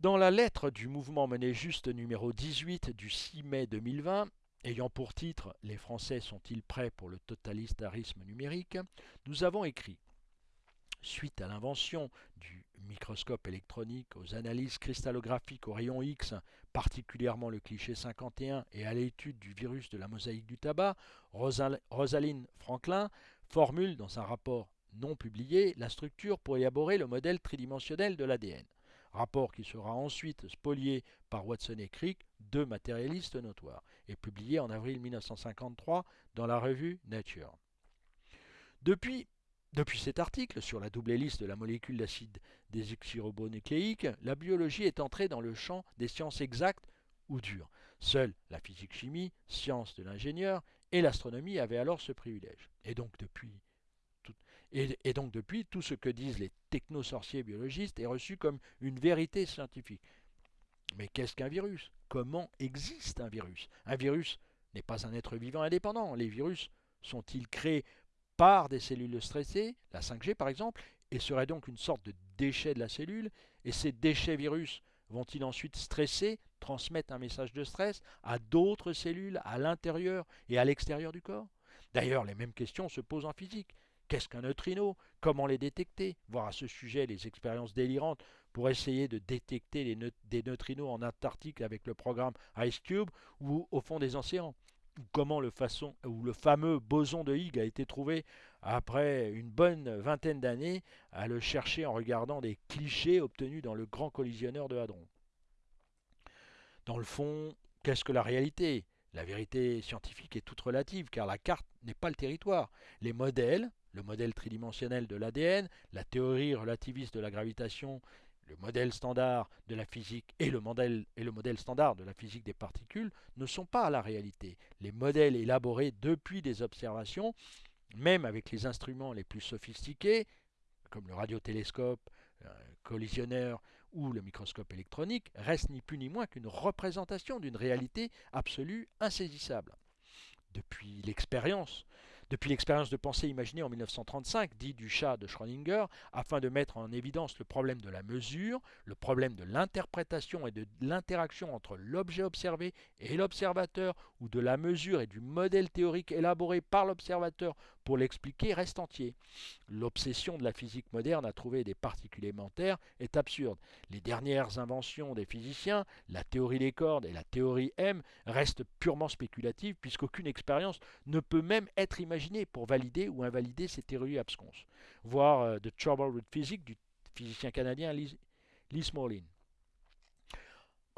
Dans la lettre du mouvement Monnaie Juste numéro 18 du 6 mai 2020, ayant pour titre Les Français sont-ils prêts pour le totalitarisme numérique nous avons écrit Suite à l'invention du microscope électronique, aux analyses cristallographiques au rayon X, particulièrement le cliché 51, et à l'étude du virus de la mosaïque du tabac, Rosaline Franklin formule dans un rapport non publié la structure pour élaborer le modèle tridimensionnel de l'ADN rapport qui sera ensuite spolié par Watson et Crick, deux matérialistes notoires, et publié en avril 1953 dans la revue Nature. Depuis, cet article sur la double hélice de la molécule d'acide désoxyribonucléique, la biologie est entrée dans le champ des sciences exactes ou dures. Seule la physique-chimie, science de l'ingénieur, et l'astronomie avaient alors ce privilège. Et donc depuis et, donc depuis, tout ce que disent les technosorciers biologistes est reçu comme une vérité scientifique. Mais qu'est-ce qu'un virus? Comment existe un virus? Un virus n'est pas un être vivant indépendant. Les virus sont-ils créés par des cellules stressées, la 5G par exemple, et seraient donc une sorte de déchet de la cellule, et ces déchets virus vont-ils ensuite stresser, transmettre un message de stress à d'autres cellules à l'intérieur et à l'extérieur du corps? D'ailleurs, les mêmes questions se posent en physique. Qu'est-ce qu'un neutrino? Comment les détecter? Voir à ce sujet les expériences délirantes pour essayer de détecter des neutrinos en Antarctique avec le programme Ice Cube ou au fond des océans. Comment le, ou le fameux boson de Higgs a été trouvé après une bonne vingtaine d'années à le chercher en regardant des clichés obtenus dans le grand collisionneur de Hadron. Dans le fond, qu'est-ce que la réalité? La vérité scientifique est toute relative car la carte n'est pas le territoire. Les modèles, le modèle tridimensionnel de l'ADN, la théorie relativiste de la gravitation, le modèle standard de la physique et le modèle, standard de la physique des particules ne sont pas la réalité. Les modèles élaborés depuis des observations même avec les instruments les plus sophistiqués, comme le radiotélescope, le collisionneur ou le microscope électronique, restent ni plus ni moins qu'une représentation d'une réalité absolue insaisissable. Depuis l'expérience depuis l'expérience de pensée imaginée en 1935, dit du chat de Schrödinger, afin de mettre en évidence le problème de la mesure, le problème de l'interprétation et de l'interaction entre l'objet observé et l'observateur, ou de la mesure et du modèle théorique élaboré par l'observateur pour l'expliquer reste entier. L'obsession de la physique moderne à trouver des particules élémentaires est absurde. Les dernières inventions des physiciens, la théorie des cordes et la théorie M, restent purement spéculatives puisqu'aucune expérience ne peut même être imaginée pour valider ou invalider ces théories absconses. Voir euh, The Trouble with Physics du physicien canadien Lee, Smolin.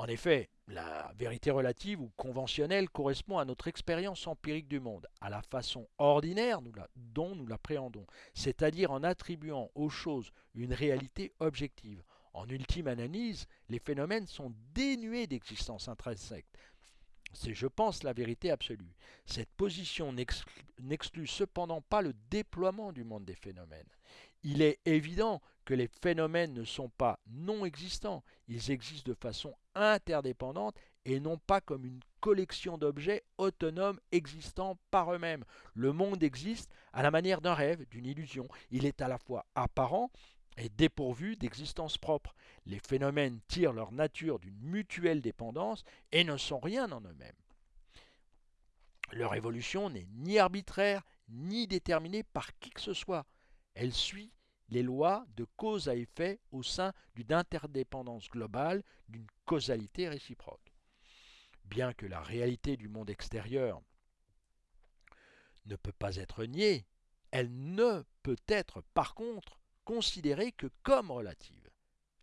En effet, la vérité relative ou conventionnelle correspond à notre expérience empirique du monde, à la façon ordinaire dont nous l'appréhendons, c'est-à-dire en attribuant aux choses une réalité objective. En ultime analyse, les phénomènes sont dénués d'existence intrinsèque. C'est, je pense, la vérité absolue. Cette position n'exclut cependant pas le déploiement du monde des phénomènes. Il est évident que les phénomènes ne sont pas non existants, ils existent de façon interdépendante et non pas comme une collection d'objets autonomes existant par eux-mêmes. Le monde existe à la manière d'un rêve, d'une illusion. Il est à la fois apparent dépourvu d'existence propre. Les phénomènes tirent leur nature d'une mutuelle dépendance et ne sont rien en eux-mêmes. Leur évolution n'est ni arbitraire ni déterminée par qui que ce soit. Elle suit les lois de cause à effet au sein d'une interdépendance globale, d'une causalité réciproque. Bien que la réalité du monde extérieur ne peut pas être niée, elle ne peut être par contre considérée que comme relative.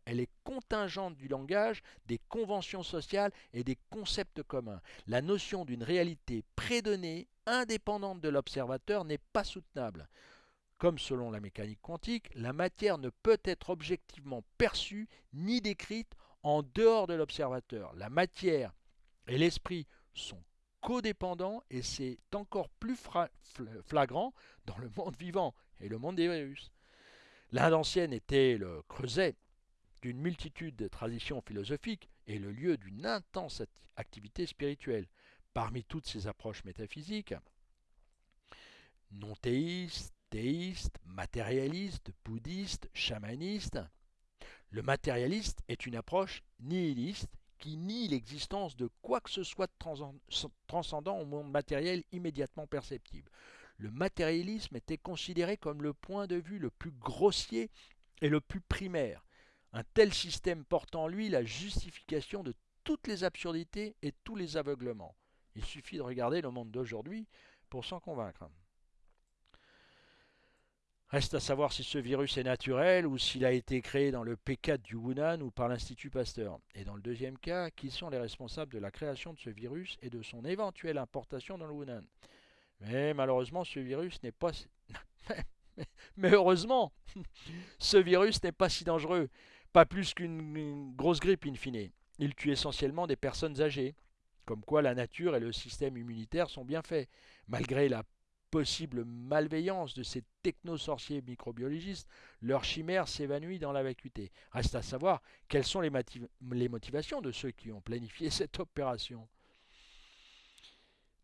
Elle est contingente du langage, des conventions sociales et des concepts communs. La notion d'une réalité prédonnée, indépendante de l'observateur, n'est pas soutenable. Comme selon la mécanique quantique, la matière ne peut être objectivement perçue ni décrite en dehors de l'observateur. La matière et l'esprit sont codépendants et c'est encore plus flagrant dans le monde vivant et le monde des virus. L'Inde ancienne était le creuset d'une multitude de traditions philosophiques et le lieu d'une intense activité spirituelle. Parmi toutes ces approches métaphysiques, non théistes, théiste, matérialiste, bouddhiste, chamaniste. Le matérialiste est une approche nihiliste qui nie l'existence de quoi que ce soit de transcendant au monde matériel immédiatement perceptible. Le matérialisme était considéré comme le point de vue le plus grossier et le plus primaire. Un tel système porte en lui la justification de toutes les absurdités et tous les aveuglements. Il suffit de regarder le monde d'aujourd'hui pour s'en convaincre. Reste à savoir si ce virus est naturel ou s'il a été créé dans le P4 du Wuhan ou par l'Institut Pasteur. Et dans le deuxième cas, qui sont les responsables de la création de ce virus et de son éventuelle importation dans le Wuhan? Mais malheureusement, ce virus n'est pas... Si dangereux. Pas plus qu'une grosse grippe in fine. Il tue essentiellement des personnes âgées. Comme quoi la nature et le système immunitaire sont bien faits. Malgré la possible malveillance de ces technosorciers microbiologistes, leur chimère s'évanouit dans la vacuité. Reste à savoir quelles sont les motivations de ceux qui ont planifié cette opération.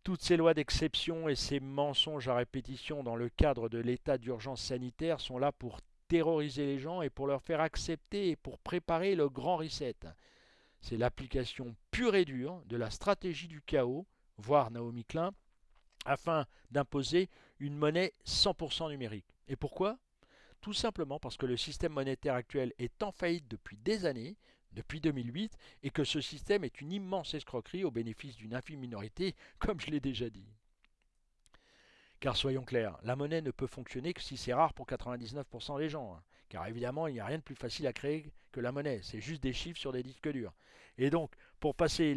Toutes ces lois d'exception et ces mensonges à répétition dans le cadre de l'état d'urgence sanitaire sont là pour terroriser les gens et pour leur faire accepter et pour préparer le grand reset. C'est l'application pure et dure de la stratégie du chaos, voire Naomi Klein, afin d'imposer une monnaie 100% numérique. Et pourquoi? Tout simplement parce que le système monétaire actuel est en faillite depuis des années, depuis 2008, et que ce système est une immense escroquerie au bénéfice d'une infime minorité, comme je l'ai déjà dit. Car soyons clairs, la monnaie ne peut fonctionner que si c'est rare pour 99% des gens. Hein. Car évidemment, il n'y a rien de plus facile à créer que la monnaie. C'est juste des chiffres sur des disques durs. Et donc, pour, passer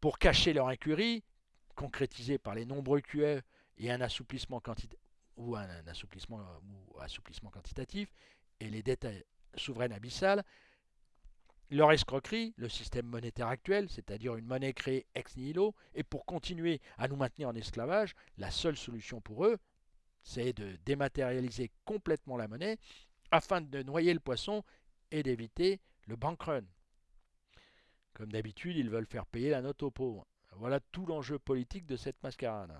pour cacher leur incurie, concrétisée par les nombreux QE et un assouplissement assouplissement, ou assouplissement quantitatif, et les dettes souveraines abyssales, leur escroquerie, le système monétaire actuel, c'est-à-dire une monnaie créée ex nihilo, et pour continuer à nous maintenir en esclavage, la seule solution pour eux, c'est de dématérialiser complètement la monnaie afin de noyer le poisson et d'éviter le bank run. Comme d'habitude, ils veulent faire payer la note aux pauvres. Voilà tout l'enjeu politique de cette mascarade.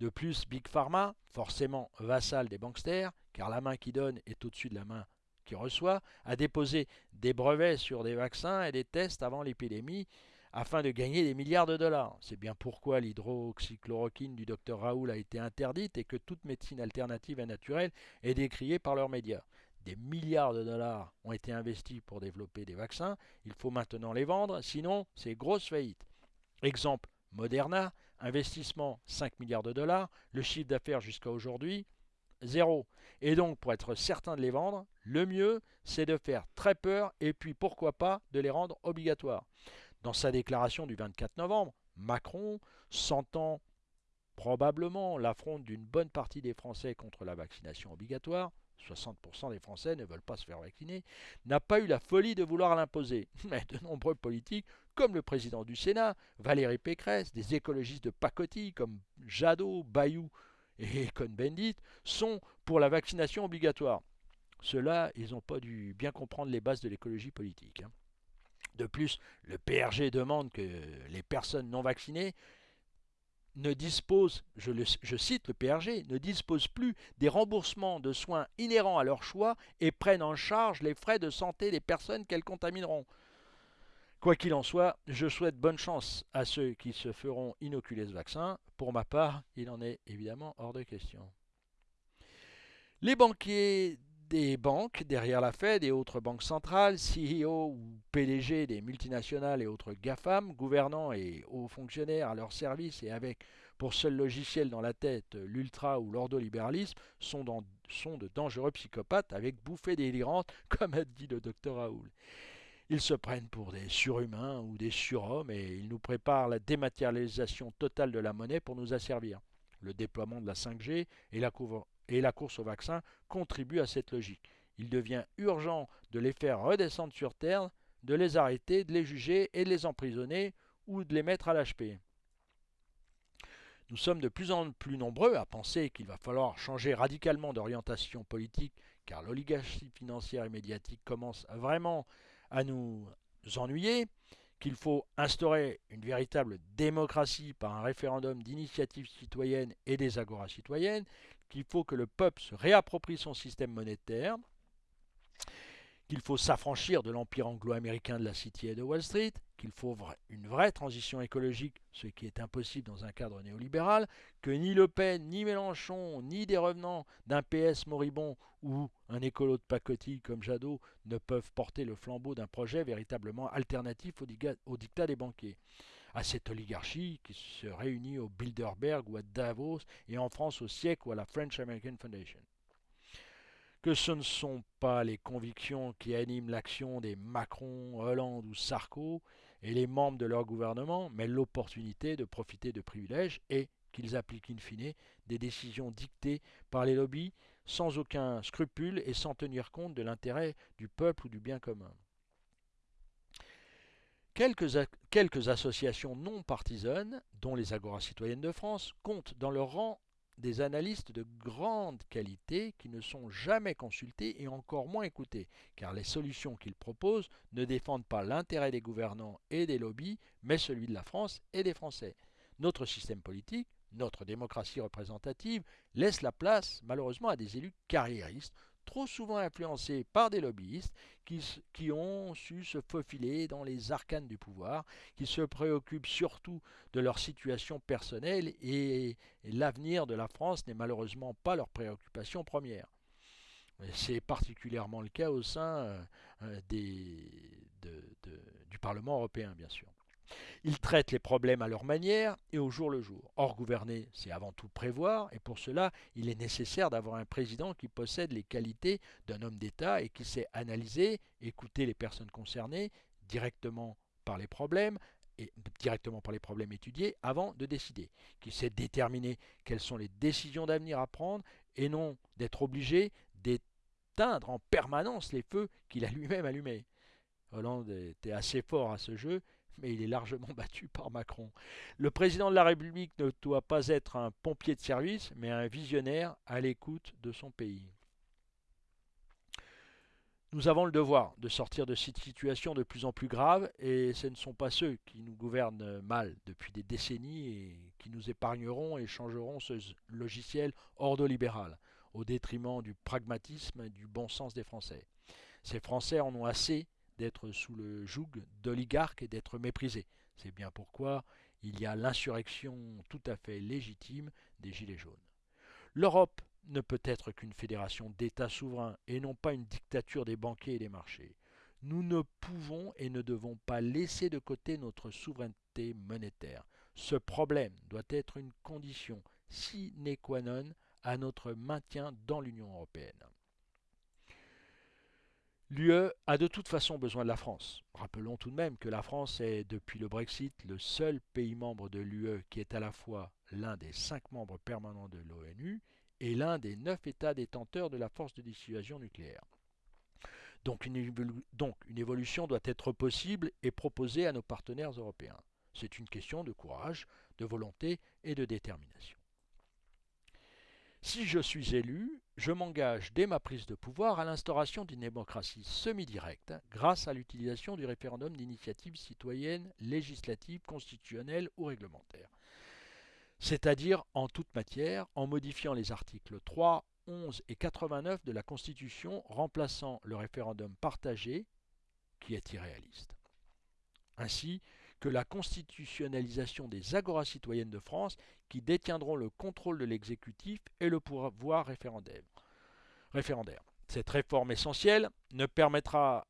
De plus, Big Pharma, forcément vassal des banksters, car la main qui donne est au-dessus de la main qui reçoit, a déposé des brevets sur des vaccins et des tests avant l'épidémie afin de gagner des milliards de dollars. C'est bien pourquoi l'hydroxychloroquine du docteur Raoul a été interdite et que toute médecine alternative et naturelle est décriée par leurs médias. Des milliards de dollars ont été investis pour développer des vaccins, il faut maintenant les vendre, sinon c'est grosse faillite. Exemple, Moderna, investissement 5 milliards de dollars, le chiffre d'affaires jusqu'à aujourd'hui, zéro. Et donc, pour être certain de les vendre, le mieux, c'est de faire très peur et puis pourquoi pas de les rendre obligatoires. Dans sa déclaration du 24 novembre, Macron, sentant probablement l'affront d'une bonne partie des Français contre la vaccination obligatoire, 60% des Français ne veulent pas se faire vacciner, n'a pas eu la folie de vouloir l'imposer. Mais de nombreux politiques, comme le président du Sénat, Valérie Pécresse, des écologistes de pacotille comme Jadot, Bayou et Cohn-Bendit sont pour la vaccination obligatoire. Ceux-là, ils n'ont pas dû bien comprendre les bases de l'écologie politique. Hein. De plus, le PRG demande que les personnes non vaccinées ne disposent, je, je, cite le PRG, ne disposent plus des remboursements de soins inhérents à leur choix et prennent en charge les frais de santé des personnes qu'elles contamineront. Quoi qu'il en soit, je souhaite bonne chance à ceux qui se feront inoculer ce vaccin. Pour ma part, il en est évidemment hors de question. Les banquiers des banques derrière la Fed et autres banques centrales, CEO ou PDG des multinationales et autres GAFAM, gouvernants et hauts fonctionnaires à leur service et avec pour seul logiciel dans la tête l'ultra ou l'ordolibéralisme, sont, sont de dangereux psychopathes avec bouffées délirantes, comme a dit le docteur Raoul. Ils se prennent pour des surhumains ou des surhommes et ils nous préparent la dématérialisation totale de la monnaie pour nous asservir. Le déploiement de la 5G et la, course au vaccin contribuent à cette logique. Il devient urgent de les faire redescendre sur Terre, de les arrêter, de les juger et de les emprisonner ou de les mettre à l'HP. Nous sommes de plus en plus nombreux à penser qu'il va falloir changer radicalement d'orientation politique car l'oligarchie financière et médiatique commence vraiment à nous ennuyer, qu'il faut instaurer une véritable démocratie par un référendum d'initiative citoyenne et des agoras citoyennes, qu'il faut que le peuple se réapproprie son système monétaire, qu'il faut s'affranchir de l'empire anglo-américain de la City et de Wall Street, qu'il faut une vraie transition écologique, ce qui est impossible dans un cadre néolibéral, que ni Le Pen, ni Mélenchon, ni des revenants d'un PS moribond ou un écolo de pacotille comme Jadot ne peuvent porter le flambeau d'un projet véritablement alternatif au, dictat des banquiers. À cette oligarchie qui se réunit au Bilderberg ou à Davos et en France au siècle ou à la French American Foundation que ce ne sont pas les convictions qui animent l'action des Macron, Hollande ou Sarko et les membres de leur gouvernement, mais l'opportunité de profiter de privilèges et qu'ils appliquent in fine des décisions dictées par les lobbies sans aucun scrupule et sans tenir compte de l'intérêt du peuple ou du bien commun. Quelques, quelques, associations non partisanes, dont les Agoras citoyennes de France, comptent dans leur rang des analystes de grande qualité qui ne sont jamais consultés et encore moins écoutés, car les solutions qu'ils proposent ne défendent pas l'intérêt des gouvernants et des lobbies, mais celui de la France et des Français. Notre système politique, notre démocratie représentative laisse la place malheureusement à des élus carriéristes, trop souvent influencés par des lobbyistes qui, ont su se faufiler dans les arcanes du pouvoir, qui se préoccupent surtout de leur situation personnelle et, l'avenir de la France n'est malheureusement pas leur préoccupation première. C'est particulièrement le cas au sein euh, du Parlement européen, bien sûr. Ils traitent les problèmes à leur manière et au jour le jour. Or, gouverner, c'est avant tout prévoir, et pour cela, il est nécessaire d'avoir un président qui possède les qualités d'un homme d'État et qui sait analyser, écouter les personnes concernées directement par les problèmes, et directement par les problèmes étudiés avant de décider, qui sait déterminer quelles sont les décisions d'avenir à prendre et non d'être obligé d'éteindre en permanence les feux qu'il a lui-même allumés. Hollande était assez fort à ce jeu mais il est largement battu par Macron. Le président de la République ne doit pas être un pompier de service, mais un visionnaire à l'écoute de son pays. Nous avons le devoir de sortir de cette situation de plus en plus grave, et ce ne sont pas ceux qui nous gouvernent mal depuis des décennies et qui nous épargneront et changeront ce logiciel ordolibéral, au détriment du pragmatisme et du bon sens des Français. Ces Français en ont assez d'être sous le joug d'oligarques et d'être méprisés. C'est bien pourquoi il y a l'insurrection tout à fait légitime des Gilets jaunes. L'Europe ne peut être qu'une fédération d'États souverains et non pas une dictature des banquiers et des marchés. Nous ne pouvons et ne devons pas laisser de côté notre souveraineté monétaire. Ce problème doit être une condition sine qua non à notre maintien dans l'Union européenne. L'UE a de toute façon besoin de la France. Rappelons tout de même que la France est, depuis le Brexit, le seul pays membre de l'UE qui est à la fois l'un des cinq membres permanents de l'ONU et l'un des neuf États détenteurs de la force de dissuasion nucléaire. Donc une, évolution doit être possible et proposée à nos partenaires européens. C'est une question de courage, de volonté et de détermination. Si je suis élu, je m'engage dès ma prise de pouvoir à l'instauration d'une démocratie semi-directe grâce à l'utilisation du référendum d'initiative citoyenne, législative, constitutionnelle ou réglementaire. C'est-à-dire en toute matière en modifiant les articles 3, 11 et 89 de la Constitution remplaçant le référendum partagé qui est irréaliste. Ainsi, que la constitutionnalisation des agoras citoyennes de France qui détiendront le contrôle de l'exécutif et le pouvoir référendaire. Cette réforme essentielle me permettra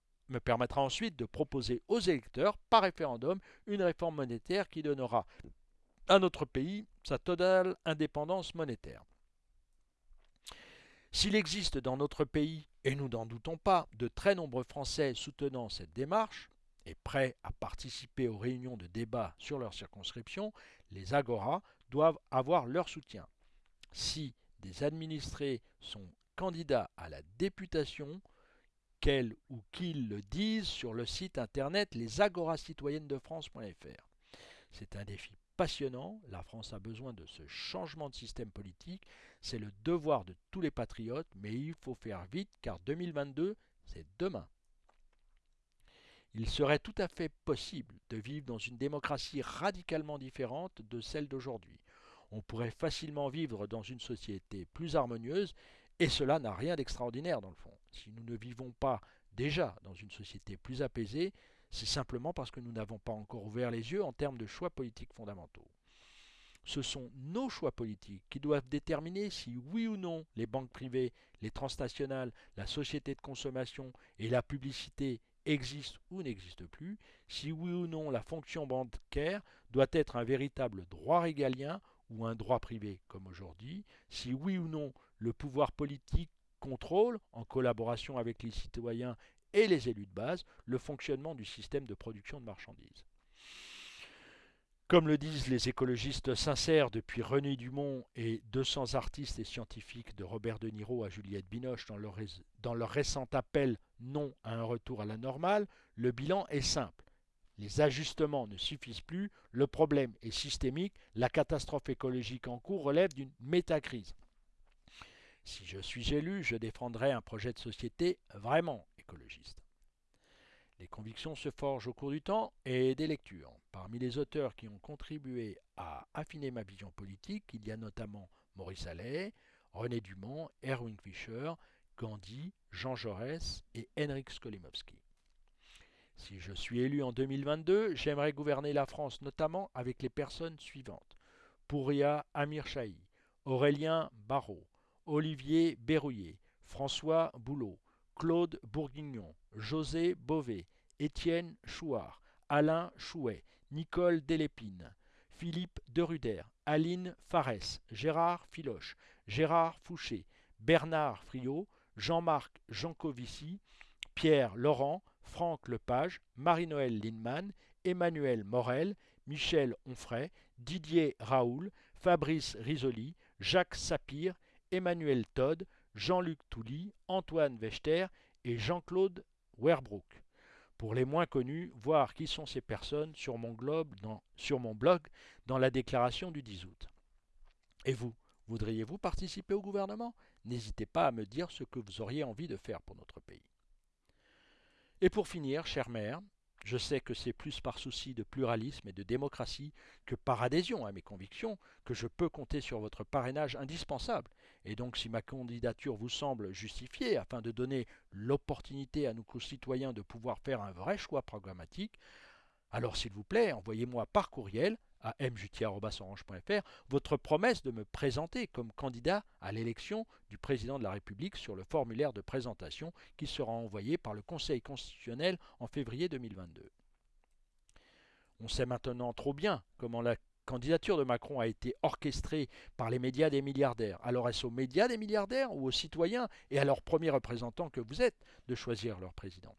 ensuite de proposer aux électeurs par référendum une réforme monétaire qui donnera à notre pays sa totale indépendance monétaire. S'il existe dans notre pays, et nous n'en doutons pas, de très nombreux Français soutenant cette démarche, et prêts à participer aux réunions de débat sur leur circonscription, les agoras doivent avoir leur soutien. Si des administrés sont candidats à la députation, qu'elles ou qu'ils le disent sur le site internet lesagorascitoyennesdefrance.fr. C'est un défi passionnant, la France a besoin de ce changement de système politique, c'est le devoir de tous les patriotes, mais il faut faire vite car 2022, c'est demain. Il serait tout à fait possible de vivre dans une démocratie radicalement différente de celle d'aujourd'hui. On pourrait facilement vivre dans une société plus harmonieuse et cela n'a rien d'extraordinaire dans le fond. Si nous ne vivons pas déjà dans une société plus apaisée, c'est simplement parce que nous n'avons pas encore ouvert les yeux en termes de choix politiques fondamentaux. Ce sont nos choix politiques qui doivent déterminer si oui ou non les banques privées, les transnationales, la société de consommation et la publicité existe ou n'existe plus, si oui ou non la fonction bancaire doit être un véritable droit régalien ou un droit privé comme aujourd'hui, si oui ou non le pouvoir politique contrôle, en collaboration avec les citoyens et les élus de base, le fonctionnement du système de production de marchandises. Comme le disent les écologistes sincères depuis René Dumont et 200 artistes et scientifiques de Robert De Niro à Juliette Binoche dans leur, dans leur récent appel non à un retour à la normale, le bilan est simple. Les ajustements ne suffisent plus, le problème est systémique, la catastrophe écologique en cours relève d'une métacrise. Si je suis élu, je défendrai un projet de société vraiment écologiste. Les convictions se forgent au cours du temps et des lectures. Parmi les auteurs qui ont contribué à affiner ma vision politique, il y a notamment Maurice Allais, René Dumont, Erwin Fischer, Gandhi, Jean Jaurès et Henrik Skolimowski. Si je suis élu en 2022, j'aimerais gouverner la France notamment avec les personnes suivantes. Pouria Amir Chahi, Aurélien Barrault, Olivier Berrouillet, François Boulot, Claude Bourguignon, José Beauvais, Étienne Chouard, Alain Chouet, Nicole Delépine, Philippe Deruder, Aline Farès, Gérard Filoche, Gérard Fouché, Bernard Friot, Jean-Marc Jancovici, Pierre Laurent, Franck Lepage, Marie-Noël Lindemann, Emmanuel Morel, Michel Onfray, Didier Raoul, Fabrice Risoli, Jacques Sapir, Emmanuel Todd, Jean-Luc Touly, Antoine Wechter et Jean-Claude Werbrook. Pour les moins connus, voir qui sont ces personnes sur mon, dans, sur mon blog dans la déclaration du 10 août. Et vous, voudriez-vous participer au gouvernement? N'hésitez pas à me dire ce que vous auriez envie de faire pour notre pays. Et pour finir, chère mère, je sais que c'est plus par souci de pluralisme et de démocratie que par adhésion à mes convictions que je peux compter sur votre parrainage indispensable. Et donc si ma candidature vous semble justifiée afin de donner l'opportunité à nos concitoyens de pouvoir faire un vrai choix programmatique, alors s'il vous plaît, envoyez-moi par courriel à mjutier.orange.fr votre promesse de me présenter comme candidat à l'élection du président de la République sur le formulaire de présentation qui sera envoyé par le Conseil constitutionnel en février 2022. On sait maintenant trop bien comment la candidature de Macron a été orchestrée par les médias des milliardaires. Alors est-ce aux médias des milliardaires ou aux citoyens et à leurs premiers représentants que vous êtes de choisir leur président?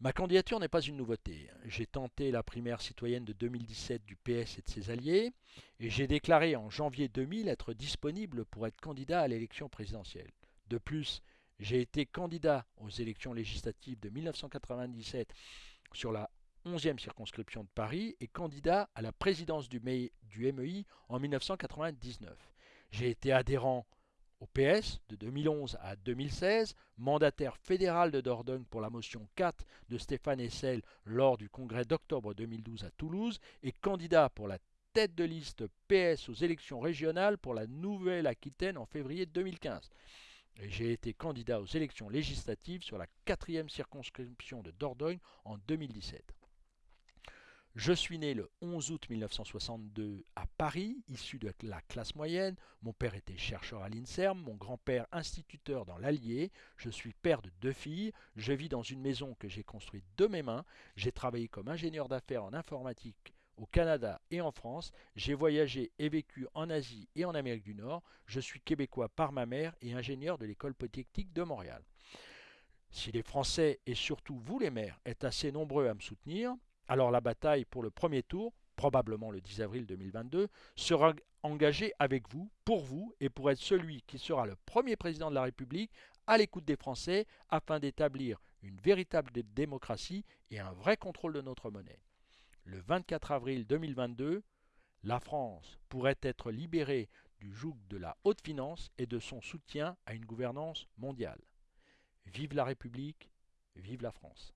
Ma candidature n'est pas une nouveauté. J'ai tenté la primaire citoyenne de 2017 du PS et de ses alliés, et j'ai déclaré en janvier 2000 être disponible pour être candidat à l'élection présidentielle. De plus, j'ai été candidat aux élections législatives de 1997 sur la 11e circonscription de Paris et candidat à la présidence du, MEI en 1999. J'ai été adhérent au PS de 2011 à 2016, mandataire fédéral de Dordogne pour la motion 4 de Stéphane Essel lors du congrès d'octobre 2012 à Toulouse et candidat pour la tête de liste PS aux élections régionales pour la Nouvelle-Aquitaine en février 2015. Et j'ai été candidat aux élections législatives sur la quatrième circonscription de Dordogne en 2017. Je suis né le 11 août 1962 à Paris, issu de la classe moyenne. Mon père était chercheur à l'INSERM, mon grand-père instituteur dans l'Allier. Je suis père de deux filles. Je vis dans une maison que j'ai construite de mes mains. J'ai travaillé comme ingénieur d'affaires en informatique au Canada et en France. J'ai voyagé et vécu en Asie et en Amérique du Nord. Je suis québécois par ma mère et ingénieur de l'école polytechnique de Montréal. Si les Français et surtout vous les maires êtes assez nombreux à me soutenir, alors la bataille pour le premier tour, probablement le 10 avril 2022, sera engagée avec vous, pour vous, et pour être celui qui sera le premier président de la République à l'écoute des Français afin d'établir une véritable démocratie et un vrai contrôle de notre monnaie. Le 24 avril 2022, la France pourrait être libérée du joug de la haute finance et de son soutien à une gouvernance mondiale. Vive la République, vive la France.